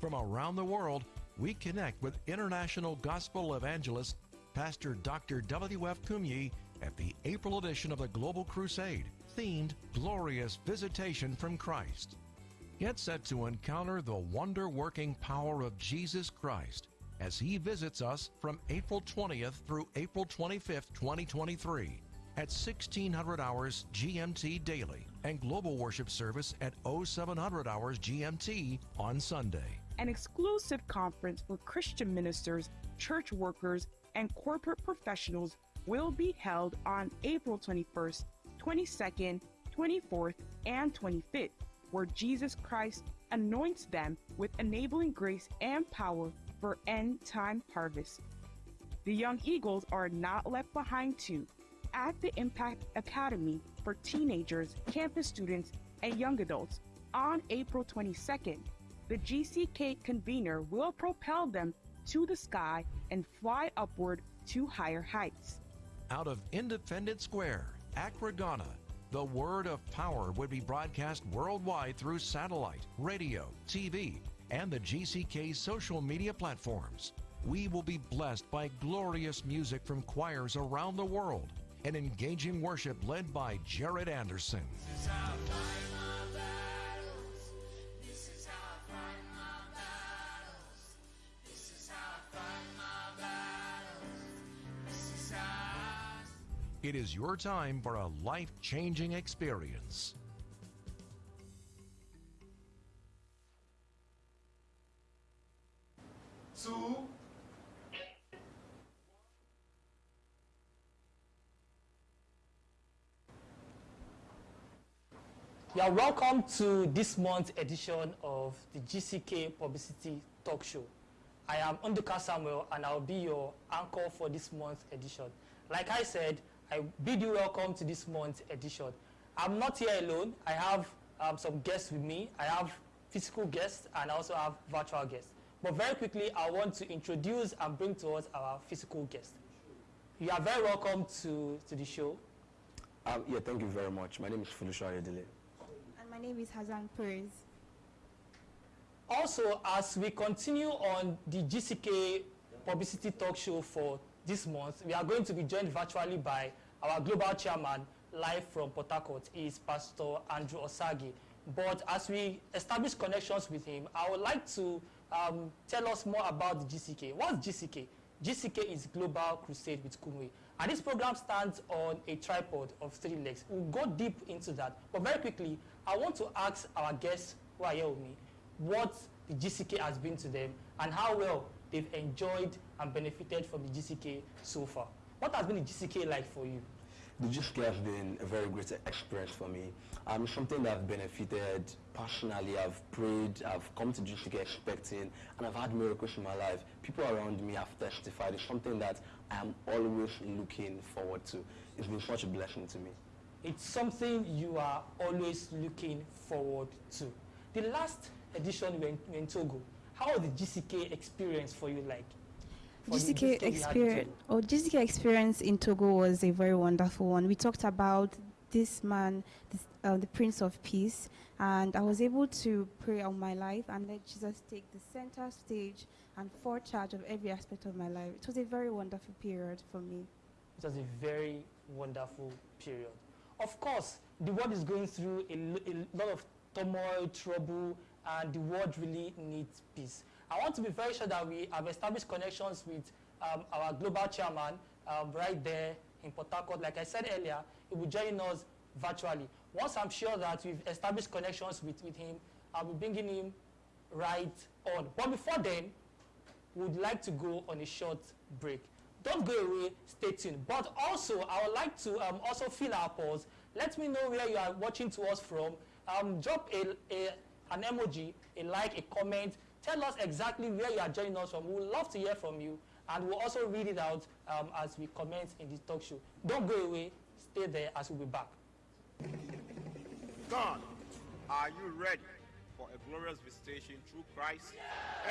From around the world, we connect with international gospel evangelist Pastor Dr. W.F. Kumuyi at the April edition of the Global Crusade, themed Glorious Visitation from Christ. Get set to encounter the wonder working power of Jesus Christ as he visits us from April 20th through April 25th, 2023 at 1600 hours GMT daily and global worship service at 0700 hours GMT on Sunday. An exclusive conference for Christian ministers, church workers, and corporate professionals will be held on April 21st, 22nd, 24th, and 25th, where Jesus Christ anoints them with enabling grace and power for end time harvest. The Young Eagles are not left behind too. At the Impact Academy for teenagers, campus students, and young adults on April 22nd, the GCK convener will propel them to the sky and fly upward to higher heights. Out of Independence Square, Accra, Ghana, the word of power would be broadcast worldwide through satellite, radio, TV, and the GCK social media platforms. We will be blessed by glorious music from choirs around the world and engaging worship led by Jared Anderson. It is your time for a life changing experience. two, You are welcome to this month's edition of the GCK Publicity Talk Show. I am Unduka Samuel and I'll be your anchor for this month's edition. Like I said, I bid you welcome to this month's edition. I'm not here alone. I have um, some guests with me. I have physical guests and I also have virtual guests. But very quickly, I want to introduce and bring to us our physical guest. You are very welcome to, to the show. Um, yeah, thank you very much. My name is Felicia Ayodele. My name is Hazan Perez. Also, as we continue on the GCK publicity talk show for this month, we are going to be joined virtually by our global chairman, live from Port is Pastor Andrew Osagi. But as we establish connections with him, I would like to um, tell us more about GCK. What's GCK? GCK is Global Crusade with Kumuyi. And this program stands on a tripod of three legs. We'll go deep into that. But very quickly, I want to ask our guests who are here with me what the GCK has been to them and how well they've enjoyed and benefited from the GCK so far. What has been the GCK like for you? The GCK has been a very great experience for me. Um, something that I've benefited personally. I've prayed, I've come to GCK expecting, and I've had miracles in my life. People around me have testified. It's something that I am always looking forward to. It's been such a blessing to me. It's something you are always looking forward to. The last edition we were in Togo. How was the GCK experience for you like? For GCK experience, oh, GCK experience in Togo was a very wonderful one. We talked about this man, this, uh, the Prince of Peace, and I was able to pray on my life and let Jesus take the center stage and for charge of every aspect of my life. It was a very wonderful period for me. It was a very wonderful period. Of course, the world is going through a, a lot of turmoil, trouble, and the world really needs peace. I want to be very sure that we have established connections with um, our global chairman um, right there in Port Harcourt. Like I said earlier, he will join us virtually. Once I'm sure that we've established connections with, with him, I'll be bringing him right on. But before then, we'd like to go on a short break. Don't go away, stay tuned. But also, I would like to um, also fill our pause. Let me know where you are watching to us from. Um, drop a, a, an emoji, a like, a comment. Tell us exactly where you are joining us from. We would love to hear from you. and we'll also read it out um, as we comment in this talk show. Don't go away. Stay there as we'll be back. God, are you ready glorious visitation through Christ?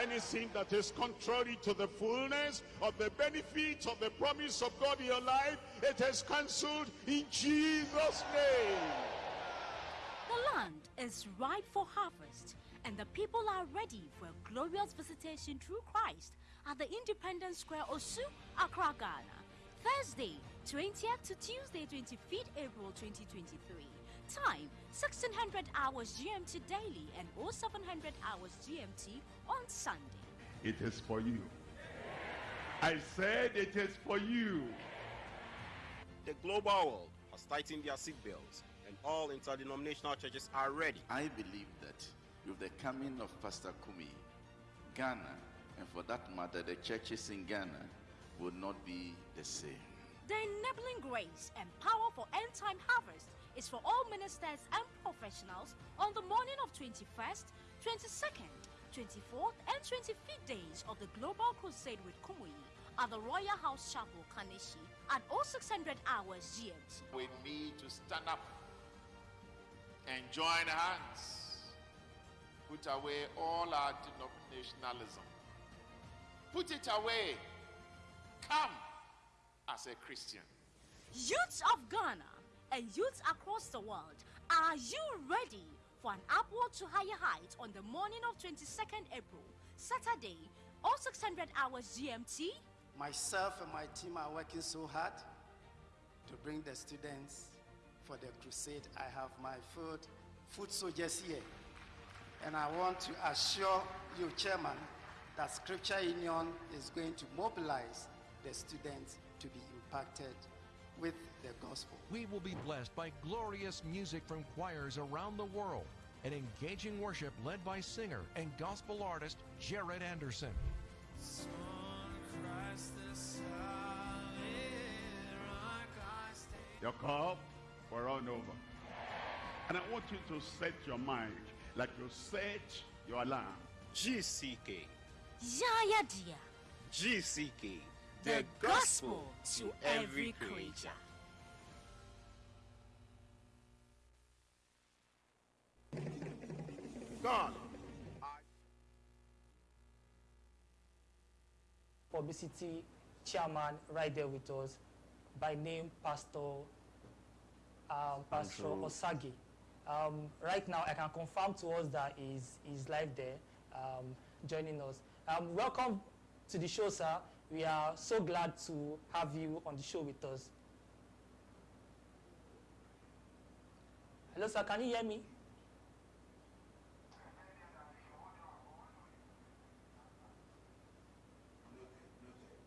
Anything that is contrary to the fullness of the benefits of the promise of God in your life, it is cancelled in Jesus' name. The land is ripe for harvest, and the people are ready for a glorious visitation through Christ at the Independence Square, Osu, Accra, Ghana. Thursday, 20th to Tuesday, 25th April 2023. Time 1600 hours GMT daily and 0700 hours GMT on Sunday. It is for you. I said it is for you. The global world has tightened their seatbelts and all interdenominational churches are ready. I believe that with the coming of Pastor Kumuyi, Ghana, and for that matter, the churches in Ghana will not be the same. The enabling grace and power for end time harvest is for all ministers and professionals on the morning of 21st, 22nd, 24th, and 25th days of the Global Crusade with Kumuyi at the Royal House Chapel, Kaneshie at 0600 hours GMT. We need to stand up and join hands, put away all our denominationalism, put it away, come as a Christian. Youths of Ghana and youths across the world, are you ready for an upward to higher heights on the morning of 22nd April, Saturday, all 0600 hours GMT? Myself and my team are working so hard to bring the students for the crusade. I have my food, food soldiers here. And I want to assure you, Chairman, that Scripture Union is going to mobilize the students to be impacted with the gospel. We will be blessed by glorious music from choirs around the world and engaging worship led by singer and gospel artist Jared Anderson. Your cup will run over. And I want you to set your mind like you set your alarm. GCK. Yaya Dia. GCK. The gospel to every creature. God, publicity chairman right there with us by name Pastor um, Pastor Osagi. Um, right now, I can confirm to us that he's, he's live there um, joining us. Um, welcome to the show, sir. We are so glad to have you on the show with us. Hello, sir. Can you hear me?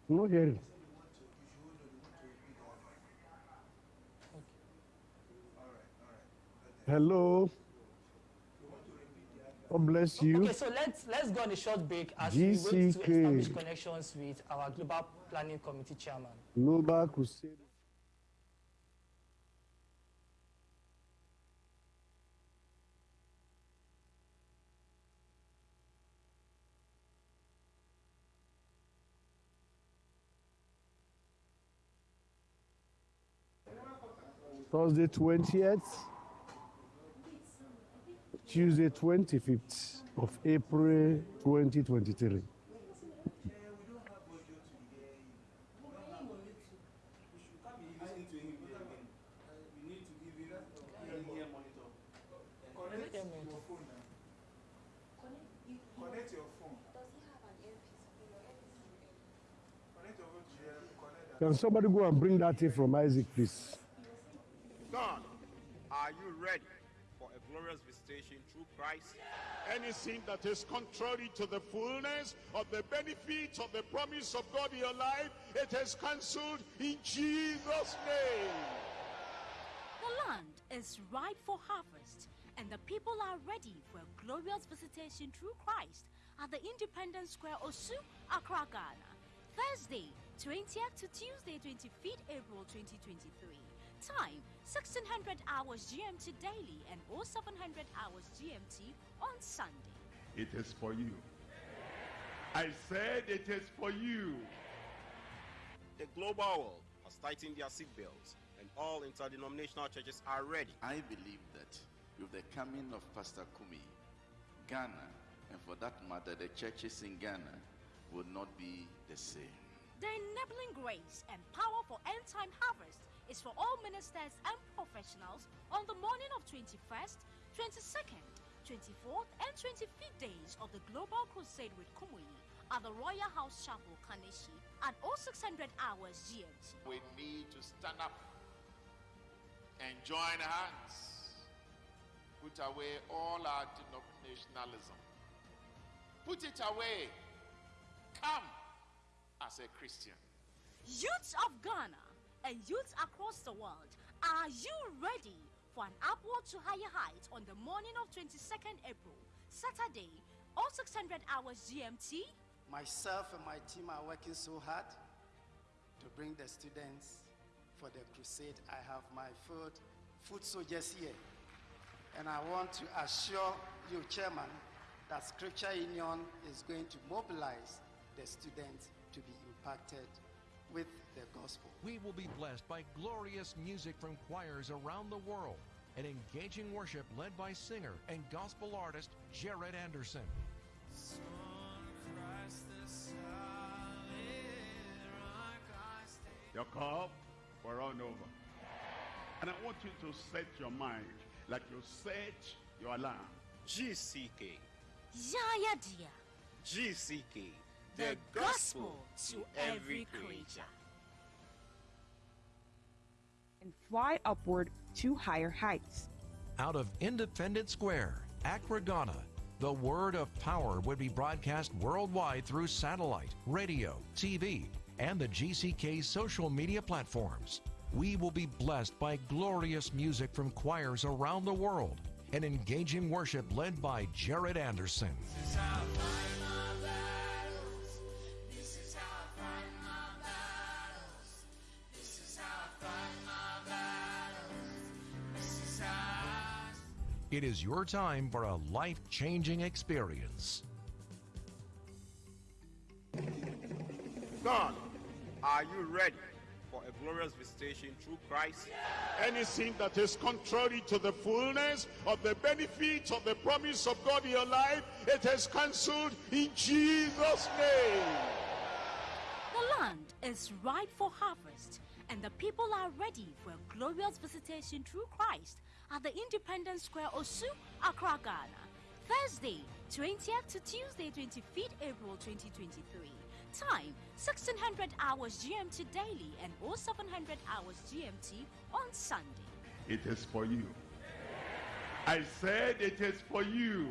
No hearing. Hello. God bless you. Okay, so let's let's go on a short break as we wait to establish connections with our global planning committee chairman. Global Crusade. Thursday 20th, Tuesday 25th of April 2023. Connect your phone. Connect your phone to your connect that. Can somebody go and bring that in from Isaac, please? Visitation through Christ? Anything that is contrary to the fullness of the benefits of the promise of God in your life, it is cancelled in Jesus' name. The land is ripe for harvest, and the people are ready for a glorious visitation through Christ at the Independence Square, Osu, Accra, Ghana. Thursday, 20th to Tuesday, 25th April 2023. Time 1600 hours GMT daily and 0700 hours GMT on Sunday. It is for you. I said it is for you. The global world has tightened their seatbelts and all interdenominational churches are ready. I believe that with the coming of Pastor Kumuyi, Ghana, and for that matter, the churches in Ghana will not be the same. The enabling grace and power for end time harvest is for all ministers and professionals on the morning of 21st, 22nd, 24th, and 25th days of the Global Crusade with Kumuyi at the Royal House Chapel, Kaneshie at 0600 hours GMT. We need to stand up and join hands, put away all our denominationalism, put it away, come as a Christian. Youths of Ghana and youths across the world, are you ready for an upward to higher heights on the morning of 22nd April, Saturday, all 0600 hours GMT? Myself and my team are working so hard to bring the students for the crusade. I have my food, food soldiers here. And I want to assure you, Chairman, that Scripture Union is going to mobilize the students to be impacted with the gospel. We will be blessed by glorious music from choirs around the world and engaging worship led by singer and gospel artist Jared Anderson. Your cup will run over. And I want you to set your mind like you set your alarm. GCK. Yaya dear, GCK. the gospel to every creature. And fly upward to higher heights. Out of Independence Square, Accra, Ghana, the word of power would be broadcast worldwide through satellite, radio, TV, and the GCK social media platforms. We will be blessed by glorious music from choirs around the world and engaging worship led by Jared Anderson. It is your time for a life changing experience. God, are you ready for a glorious visitation through Christ? Anything that is contrary to the fullness of the benefits of the promise of God in your life, it is cancelled in Jesus' name. The land is ripe for harvest, and the people are ready for a glorious visitation through Christ at the Independence Square, Osu, Accra, Ghana. Thursday, 20th to Tuesday, 25th April 2023. Time 1600 hours GMT daily and 0700 hours GMT on Sunday. It is for you. I said it is for you.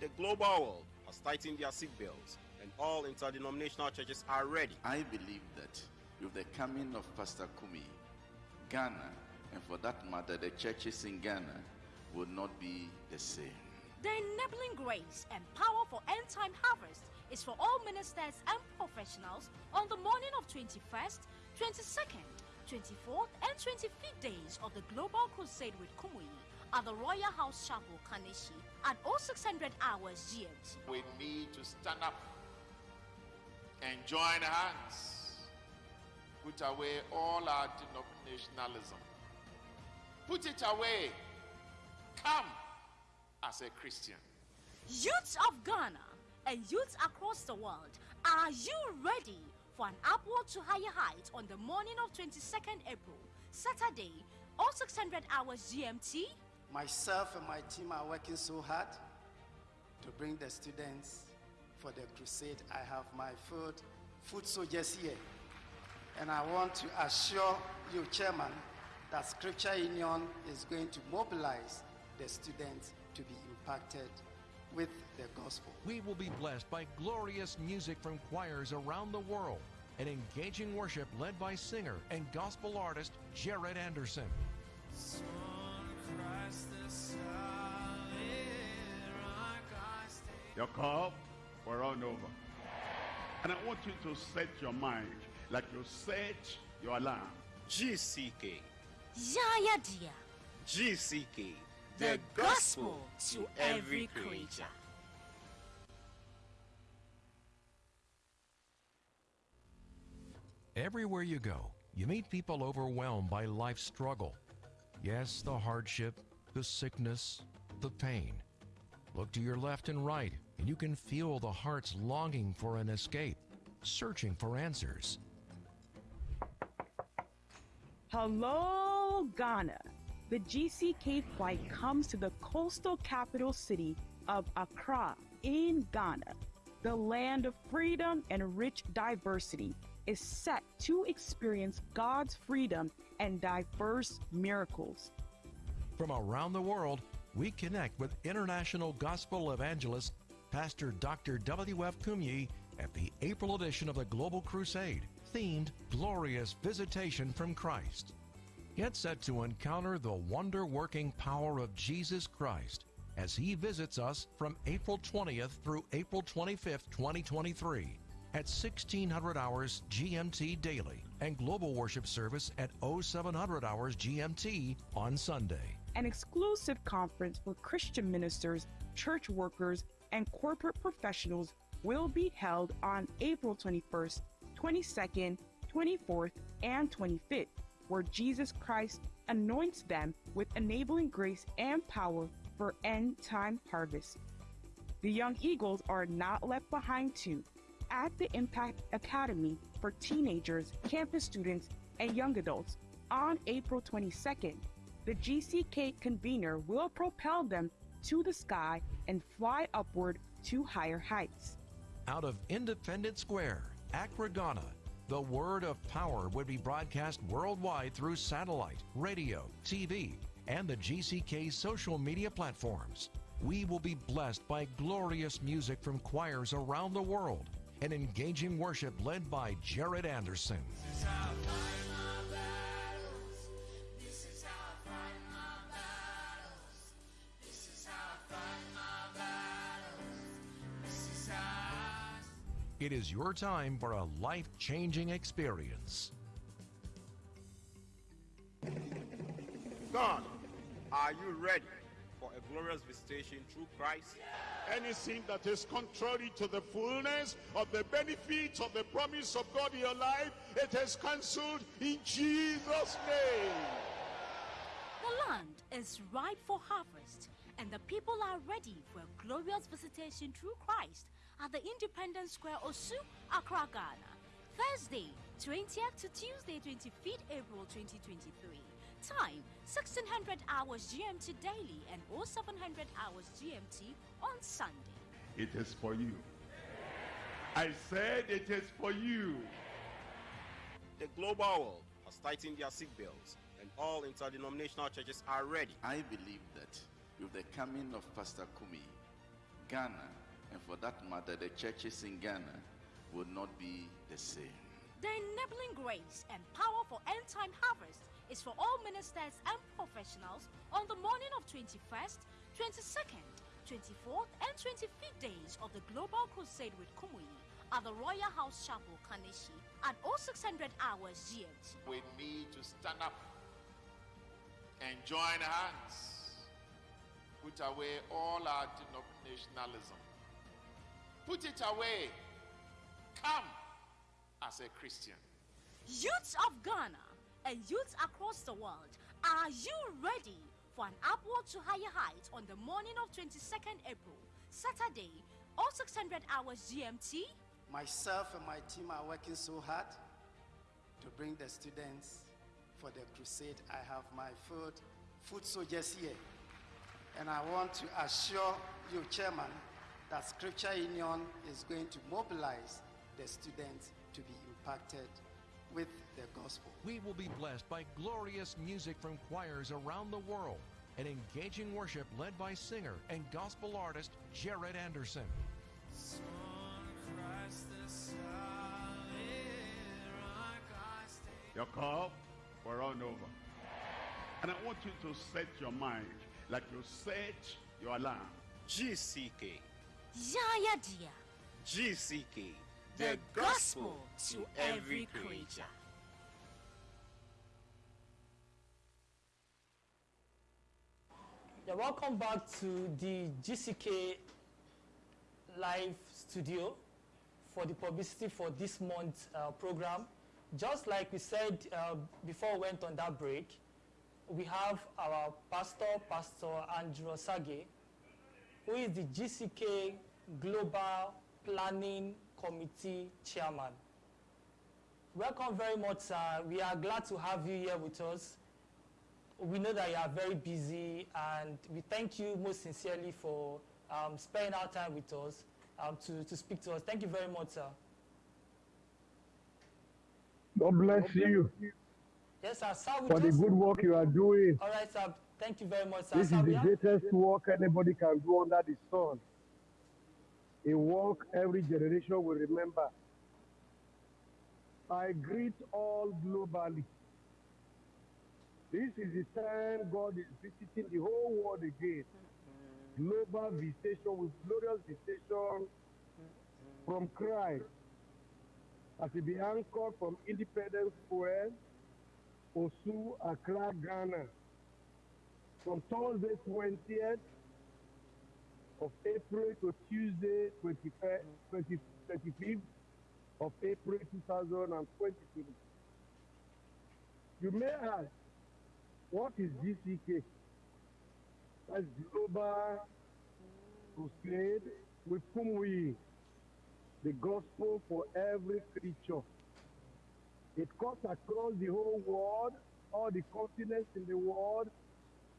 The global world has tightened their seatbelts and all interdenominational churches are ready. I believe that with the coming of Pastor Kumuyi, Ghana, and for that matter, the churches in Ghana will not be the same. The enabling grace and power for end time harvest is for all ministers and professionals on the morning of 21st, 22nd, 24th, and 25th days of the Global Crusade with Kumuyi at the Royal House Chapel, Kaneshie at 0600 hours GMT. We need to stand up and join hands, put away all our denominationalism, put it away, come as a Christian. Youths of Ghana and youths across the world, are you ready for an upward to higher heights on the morning of 22nd April, Saturday, all 0600 hours GMT? Myself and my team are working so hard to bring the students for the crusade. I have my food, food soldiers here. And I want to assure you, Chairman, that Scripture Union is going to mobilize the students to be impacted with the gospel. We will be blessed by glorious music from choirs around the world and engaging worship led by singer and gospel artist Jared Anderson. Your cup will run over. And I want you to set your mind like you set your alarm. GCK. Yaya dear, GCK. the gospel to every creature. Everywhere you go, you meet people overwhelmed by life's struggle. Yes, the hardship, the sickness, the pain. Look to your left and right, and you can feel the hearts longing for an escape, searching for answers. Hello, Ghana. The GCK flight comes to the coastal capital city of Accra in Ghana. The land of freedom and rich diversity is set to experience God's freedom and diverse miracles. From around the world, we connect with international gospel evangelist Pastor Dr. W.F. Kumuyi at the April edition of the Global Crusade, themed Glorious Visitation from Christ. Get set to encounter the wonder working power of Jesus Christ as he visits us from April 20th through April 25th, 2023 at 1600 hours GMT daily and global worship service at 0700 hours GMT on Sunday. An exclusive conference for Christian ministers, church workers, and corporate professionals will be held on April 21st, 22nd, 24th, and 25th, where Jesus Christ anoints them with enabling grace and power for end time harvest. The Young Eagles are not left behind too. At the Impact Academy for teenagers, campus students, and young adults on April 22nd, the GCK convener will propel them to the sky and fly upward to higher heights. Out of Independence Square, Accra, Ghana, the word of power would be broadcast worldwide through satellite, radio, TV, and the GCK social media platforms. We will be blessed by glorious music from choirs around the world and engaging worship led by Jared Anderson. It is your time for a life changing experience. God, are you ready for a glorious visitation through Christ? Anything that is contrary to the fullness of the benefits of the promise of God in your life, it is cancelled in Jesus' name. The land is ripe for harvest, and the people are ready for a glorious visitation through Christ at the Independence Square, Osu, Accra, Ghana. Thursday, 20th to Tuesday, 25th April 2023. Time 1600 hours GMT daily and 0700 hours GMT on Sunday. It is for you. I said it is for you. The global world has tightened their seatbelts, and all interdenominational churches are ready. I believe that with the coming of Pastor Kumuyi, Ghana, and for that matter, the churches in Ghana will not be the same. The enabling grace and power for end time harvest is for all ministers and professionals on the morning of 21st, 22nd, 24th, and 25th days of the Global Crusade with Kumuyi at the Royal House Chapel, Kaneshie at 0600 hours GMT. We need to stand up and join hands, put away all our denominationalism, put it away, come as a Christian. Youths of Ghana and youths across the world, are you ready for an upward to higher heights on the morning of 22nd April, Saturday, all 600 hours GMT? Myself and my team are working so hard to bring the students for the crusade. I have my food, food soldiers here. And I want to assure you, Chairman, that Scripture Union is going to mobilize the students to be impacted with the gospel. We will be blessed by glorious music from choirs around the world and engaging worship led by singer and gospel artist Jared Anderson. Your call, we're on over. And I want you to set your mind like you set your alarm. GCK. Yaya dear. GCK. The gospel to every creature. Yeah, welcome back to the GCK live studio for the publicity for this month's uh, program. just like we said uh, before we went on that break, we have our pastor, Pastor Andrew Sage, who is the GCK Global Planning Committee Chairman. Welcome very much, sir. We are glad to have you here with us. We know that you are very busy, and we thank you most sincerely for um, spending our time with us um, to, to speak to us. Thank you very much, sir. God bless you Yes, sir. Sir, for the good work you are doing. All right, sir. Thank you very much, sir. This Sir, is the greatest work anybody can do under the sun. A work every generation will remember. I greet all globally. This is the time God is visiting the whole world again. Global visitation with glorious visitation from Christ. As he be anchored from Independence Square, Osu, Accra, Ghana from Thursday 20th of April to Tuesday 25th, 20, 25th of April 2023. You may ask, what is GCK? That's Global Crusade with Kumuyi, the gospel for every creature. It cuts across the whole world, all the continents in the world,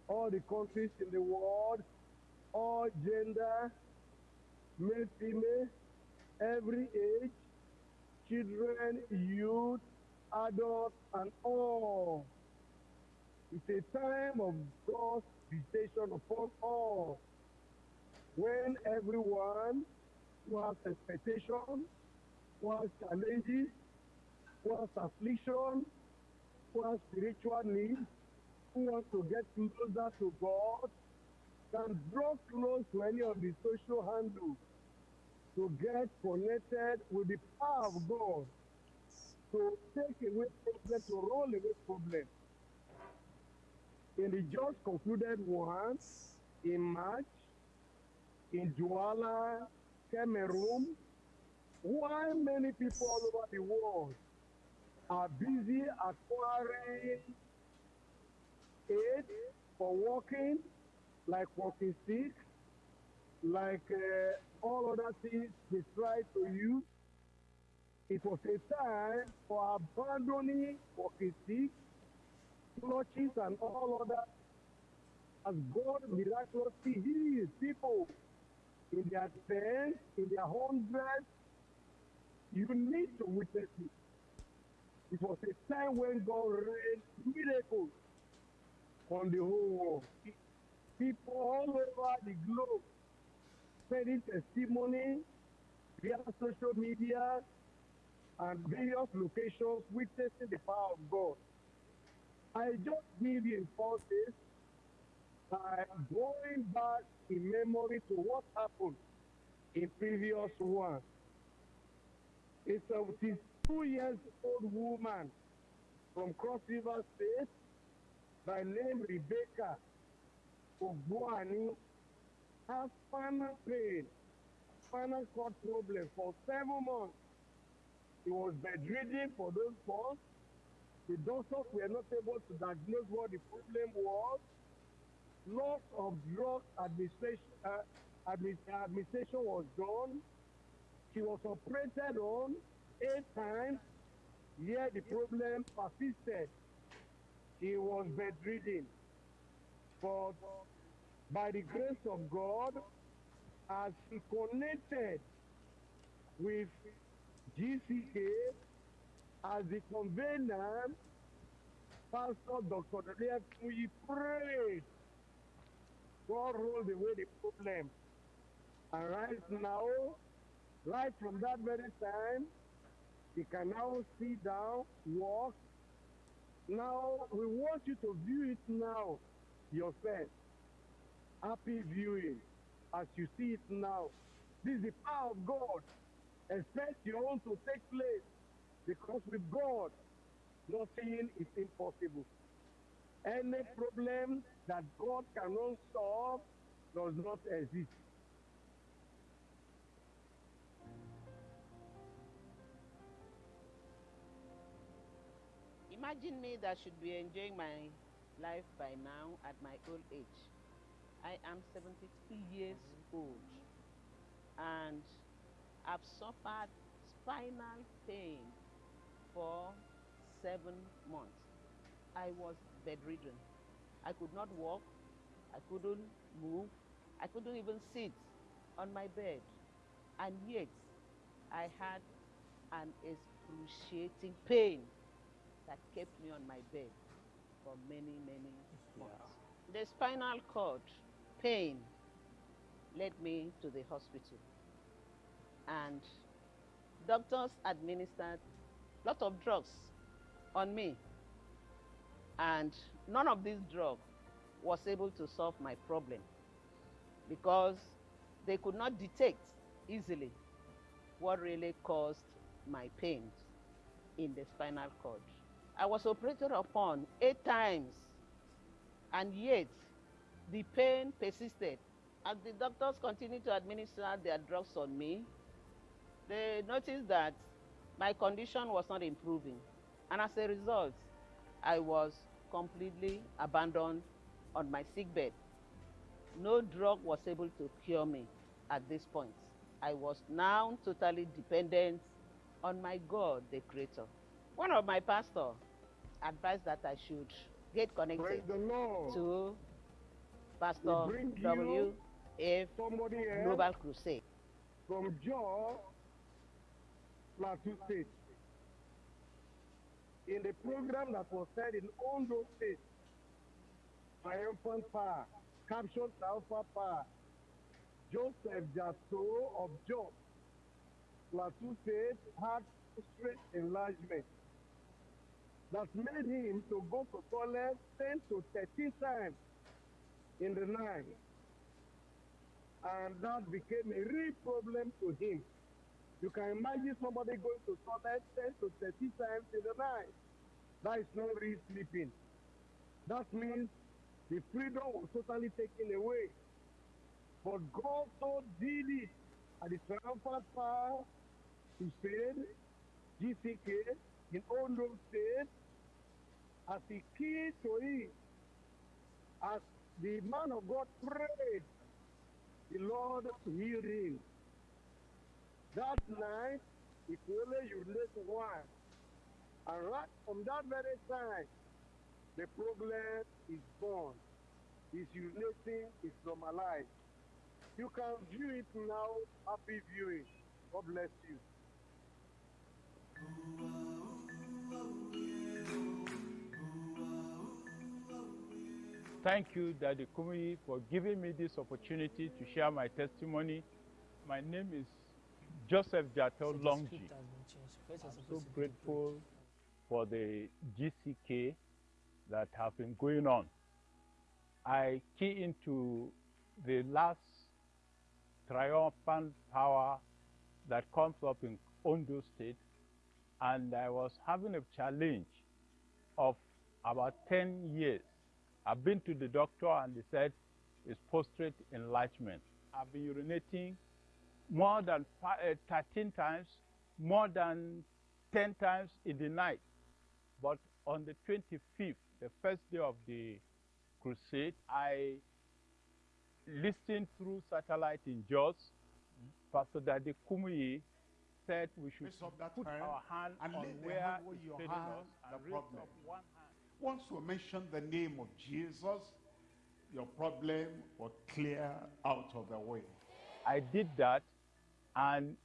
all the countries in the world, all gender, male, female, every age, children, youth, adults, and all. It's a time of God's visitation upon all. When everyone who has expectation, who has challenges, who has affliction, who has spiritual needs, wants to get closer to God, can draw close to any of the social handles to get connected with the power of God, to take away problems, to roll away problems. In the just concluded one, in March, in Douala, Cameroon, why many people all over the world are busy acquiring aid for walking, like walking stick, like uh, all other things they tried to use. It was a time for abandoning walking stick, clutches, and all other as God miraculously heals people in their tens, in their hundreds. You need to witness it. It was a time when God rained miracles on the whole world. People all over the globe sending testimony via social media and various locations witnessing the power of God. I just give you impulses by going back in memory to what happened in previous one. It's a 72 years old woman from Cross River State by name Rebecca Ogbuani has spinal pain, spinal cord problem for seven months. He was bedridden for those months. The doctors were not able to diagnose what the problem was. Lots of drug administration, uh, admi- administration was done. She was operated on eight times, yet the problem persisted. She was bedridden. But by the grace of God, as he connected with GCK as the convener, Pastor Dr. We prayed. God rolled away the problem. And right now, right from that very time, he can now sit down, walk. Now, we want you to view it now yourself. Happy viewing as you see it now. This is the power of God. Expect your own to take place because with God, nothing is impossible. Any problem that God cannot solve does not exist. Imagine me that should be enjoying my life by now at my old age. I am 73 years old and I've suffered spinal pain for seven months. I was bedridden. I could not walk. I couldn't move. I couldn't even sit on my bed. And yet, I had an excruciating pain that kept me on my bed for many, many months. The spinal cord pain led me to the hospital. And doctors administered a lot of drugs on me. And none of these drugs was able to solve my problem because they could not detect easily what really caused my pains in the spinal cord. I was operated upon eight times, and yet the pain persisted. As the doctors continued to administer their drugs on me, they noticed that my condition was not improving. And as a result, I was completely abandoned on my sickbed. No drug was able to cure me at this point. I was now totally dependent on my God, the Creator. One of my pastors advised that I should get connected to Pastor W. F. Global Crusade. From Jos, Plateau State. In the program that was said in Ondo State, Triumphant Power, captured Alpha Power, Joseph Jato of Jos, Plateau State had straight enlargement that made him to go to toilet 10 to 13 times in the night. And that became a real problem to him. You can imagine somebody going to toilet 10 to 30 times in the night. That is not real sleeping. That means the freedom was totally taken away. But God so did it at the triumphant power to save GCK in Ondo State as the key to it. As the man of God prayed, the Lord healed him. That night, he only urinated once. And right from that very time, the problem is gone. His urinating is normalized. You can view it now. Happy viewing. God bless you. Thank you, Daddy Kumuyi, for giving me this opportunity to share my testimony. My name is Joseph Jatel Longji. I'm so grateful for the GCK that have been going on. I key into the last triumphant power that comes up in Ondo State, and I was having a challenge of about 10 years. I've been to the doctor and they said it's prostate enlargement. I've been urinating more than uh, 13 times, more than 10 times in the night. But on the 25th, the first day of the crusade, I listened through satellite in Jos. Pastor Daddy Kumuyi said we should put hand our hand and on where hand where it's you failing have us the and raise problem. Once you mention the name of Jesus, your problem will clear out of the way. I did that and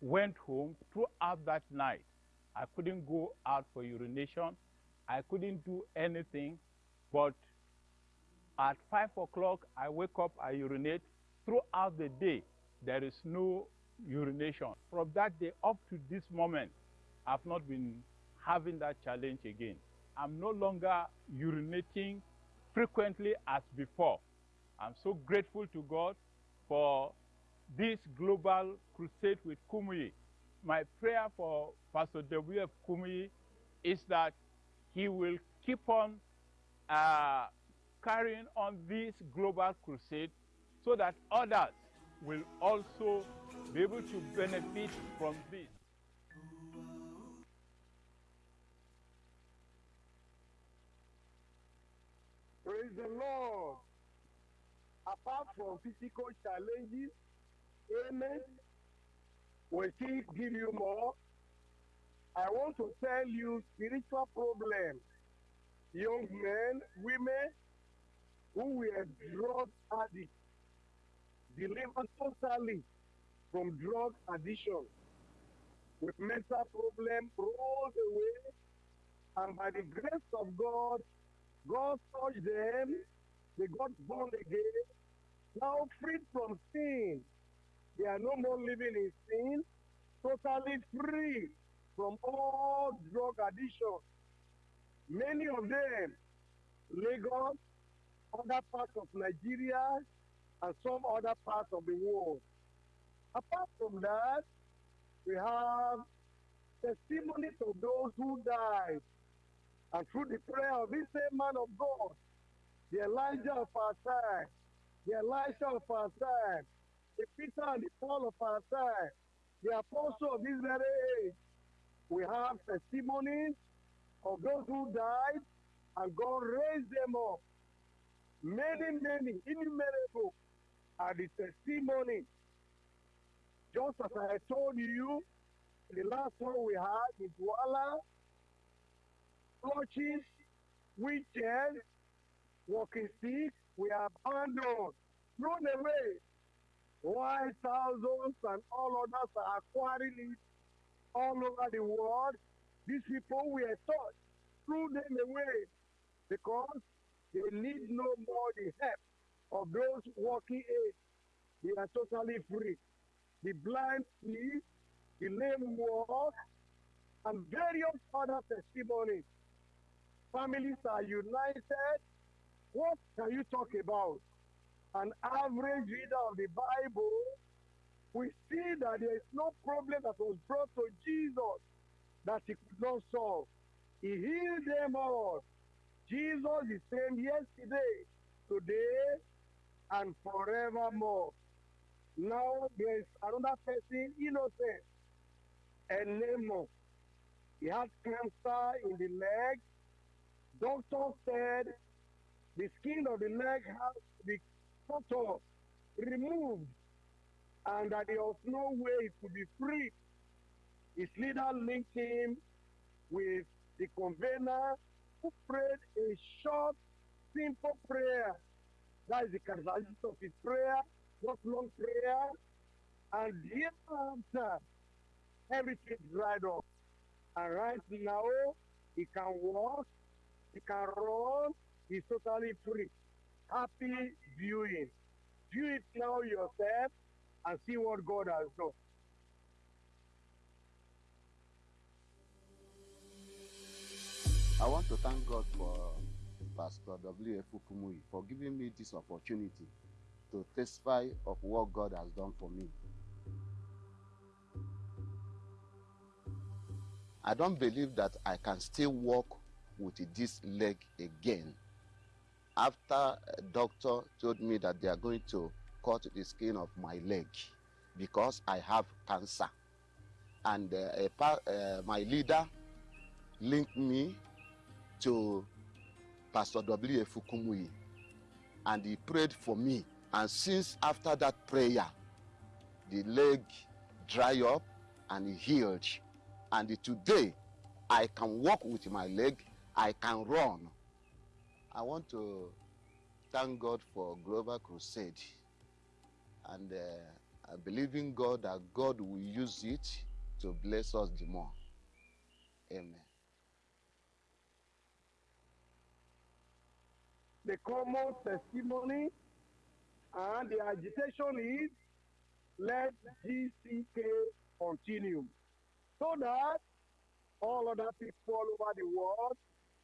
went home throughout that night. I couldn't go out for urination. I couldn't do anything. But at five o'clock, I wake up, I urinate. Throughout the day, there is no urination. From that day up to this moment, I've not been having that challenge again. I'm no longer urinating frequently as before. I'm so grateful to God for this global crusade with Kumuyi. My prayer for Pastor W.F. Kumuyi is that he will keep on uh, carrying on this global crusade so that others will also be able to benefit from this. The Lord. Apart from physical challenges, amen, will still give you more. I want to tell you spiritual problems. Young men, women who were drug addicts, delivered totally from drug addiction with mental problems rolled away and by the grace of God, God touched them, they got born again, now freed from sin. They are no more living in sin, totally free from all drug addiction. Many of them, Lagos, other parts of Nigeria, and some other parts of the world. Apart from that, we have testimonies of those who died. And through the prayer of this same man of God, the Elijah of our time, the Elisha of our time, the Peter and the Paul of our time, the apostle of this very age, we have testimonies of those who died and God raised them up. Many, many, innumerable are the testimonies. Just as I told you, the last one we had in Douala, clutches, wheelchairs, walking sticks, we are abandoned, thrown away. Why thousands and all others are acquiring it all over the world? These people were taught, threw them away because they need no more the help of those walking aids. They are totally free. The blind see, the lame walk, and various other testimonies. Families are united. What can you talk about? An average reader of the Bible, we see that there is no problem that was brought to Jesus that he could not solve. He healed them all. Jesus is same yesterday, today, and forevermore. Now there is another person, innocent, and Nemo. He had cancer in the leg. Doctor said the skin of the leg has to be cut off, removed, and that there was no way it could be free. His leader linked him with the convener who prayed a short, simple prayer. That is the characteristic of his prayer, not long prayer. And hereafter, everything dried up. And right now, he can walk, he can run, he's totally free. Happy viewing. View it now yourself and see what God has done. I want to thank God for Pastor W.F. Kumuyi for giving me this opportunity to testify of what God has done for me. I don't believe that I can still walk with this leg again. After a doctor told me that they are going to cut the skin of my leg because I have cancer. And uh, a pa- uh, my leader linked me to Pastor W. Fukumuyi and he prayed for me. And since after that prayer, the leg dry up and he healed. And today, I can walk with my leg, I can run. I want to thank God for Global Crusade. And uh, I believe in God that God will use it to bless us the more. Amen. the common testimony and the agitation is let GCK continue so that all other people all over the world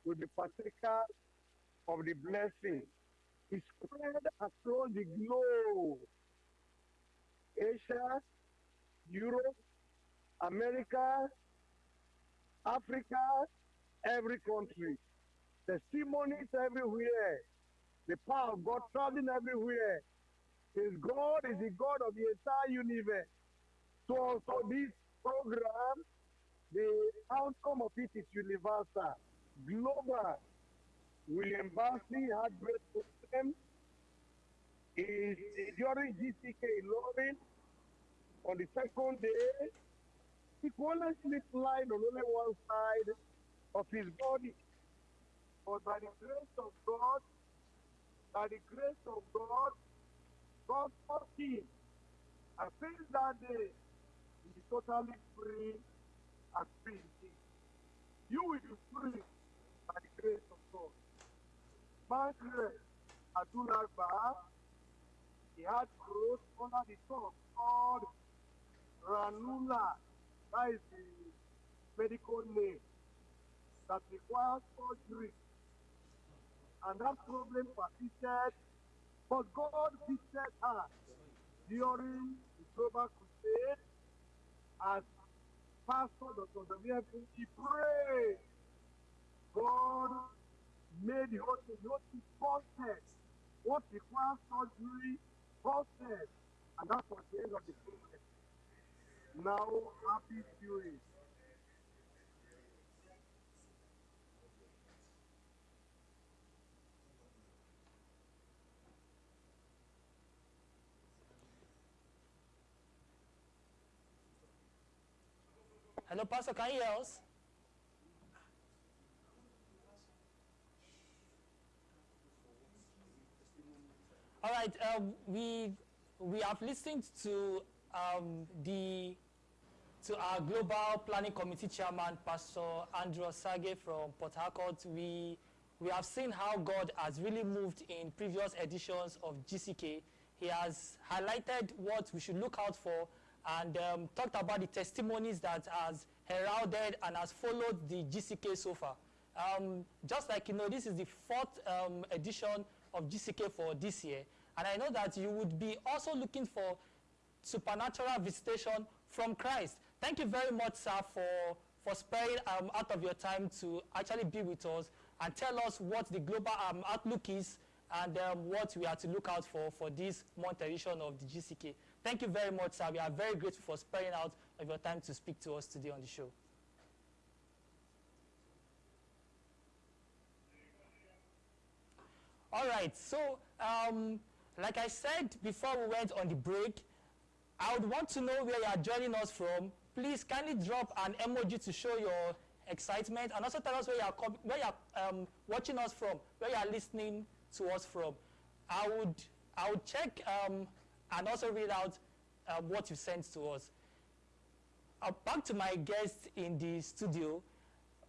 will be partakers of the blessing. It's spread across the globe. Asia, Europe, America, Africa, every country. Testimonies everywhere. The power of God traveling everywhere. His God is the God of the entire universe. So also this program, the outcome of it is universal, global. William Barsley had great problem. Is during GCK Ilorin on the second day, he only lying on only one side of his body. But by the grace of God, by the grace of God, God touched him. I since that day, he is totally free and free. You will be free by the grace of God. Margaret Adulagba, he had growth under the tongue called ranula. That is the medical name that requires surgery. And that problem persisted, but God visited her during the global crusade as Pastor Dr. Damian he prayed. God made the whole thing, the whole thing busted. What requires surgery, busted. And that was the end of the problem. Now, happy viewing. Hello, Pastor, can you hear us? All right, um, we we have listened to um, the to our global planning committee chairman, Pastor Andrew Sage from Port Harcourt. We we have seen how God has really moved in previous editions of GCK. He has highlighted what we should look out for and um, talked about the testimonies that has heralded and has followed the GCK so far. Um, just like you know, this is the fourth um, edition of GCK for this year. And I know that you would be also looking for supernatural visitation from Christ. Thank you very much, sir, for, for sparing um, out of your time to actually be with us and tell us what the global um, outlook is and um, what we are to look out for for this month edition of the GCK. Thank you very much, sir. We are very grateful for sparing out of your time to speak to us today on the show. All right, so um, like I said before we went on the break, I would want to know where you are joining us from. Please kindly drop an emoji to show your excitement and also tell us where you are, where you are um, watching us from, where you are listening to us from. I would, I would check um, and also read out uh, what you sent to us. Uh, back to my guest in the studio,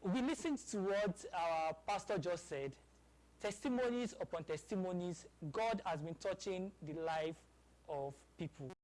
we listened to what our pastor just said. Testimonies upon testimonies, God has been touching the life of people.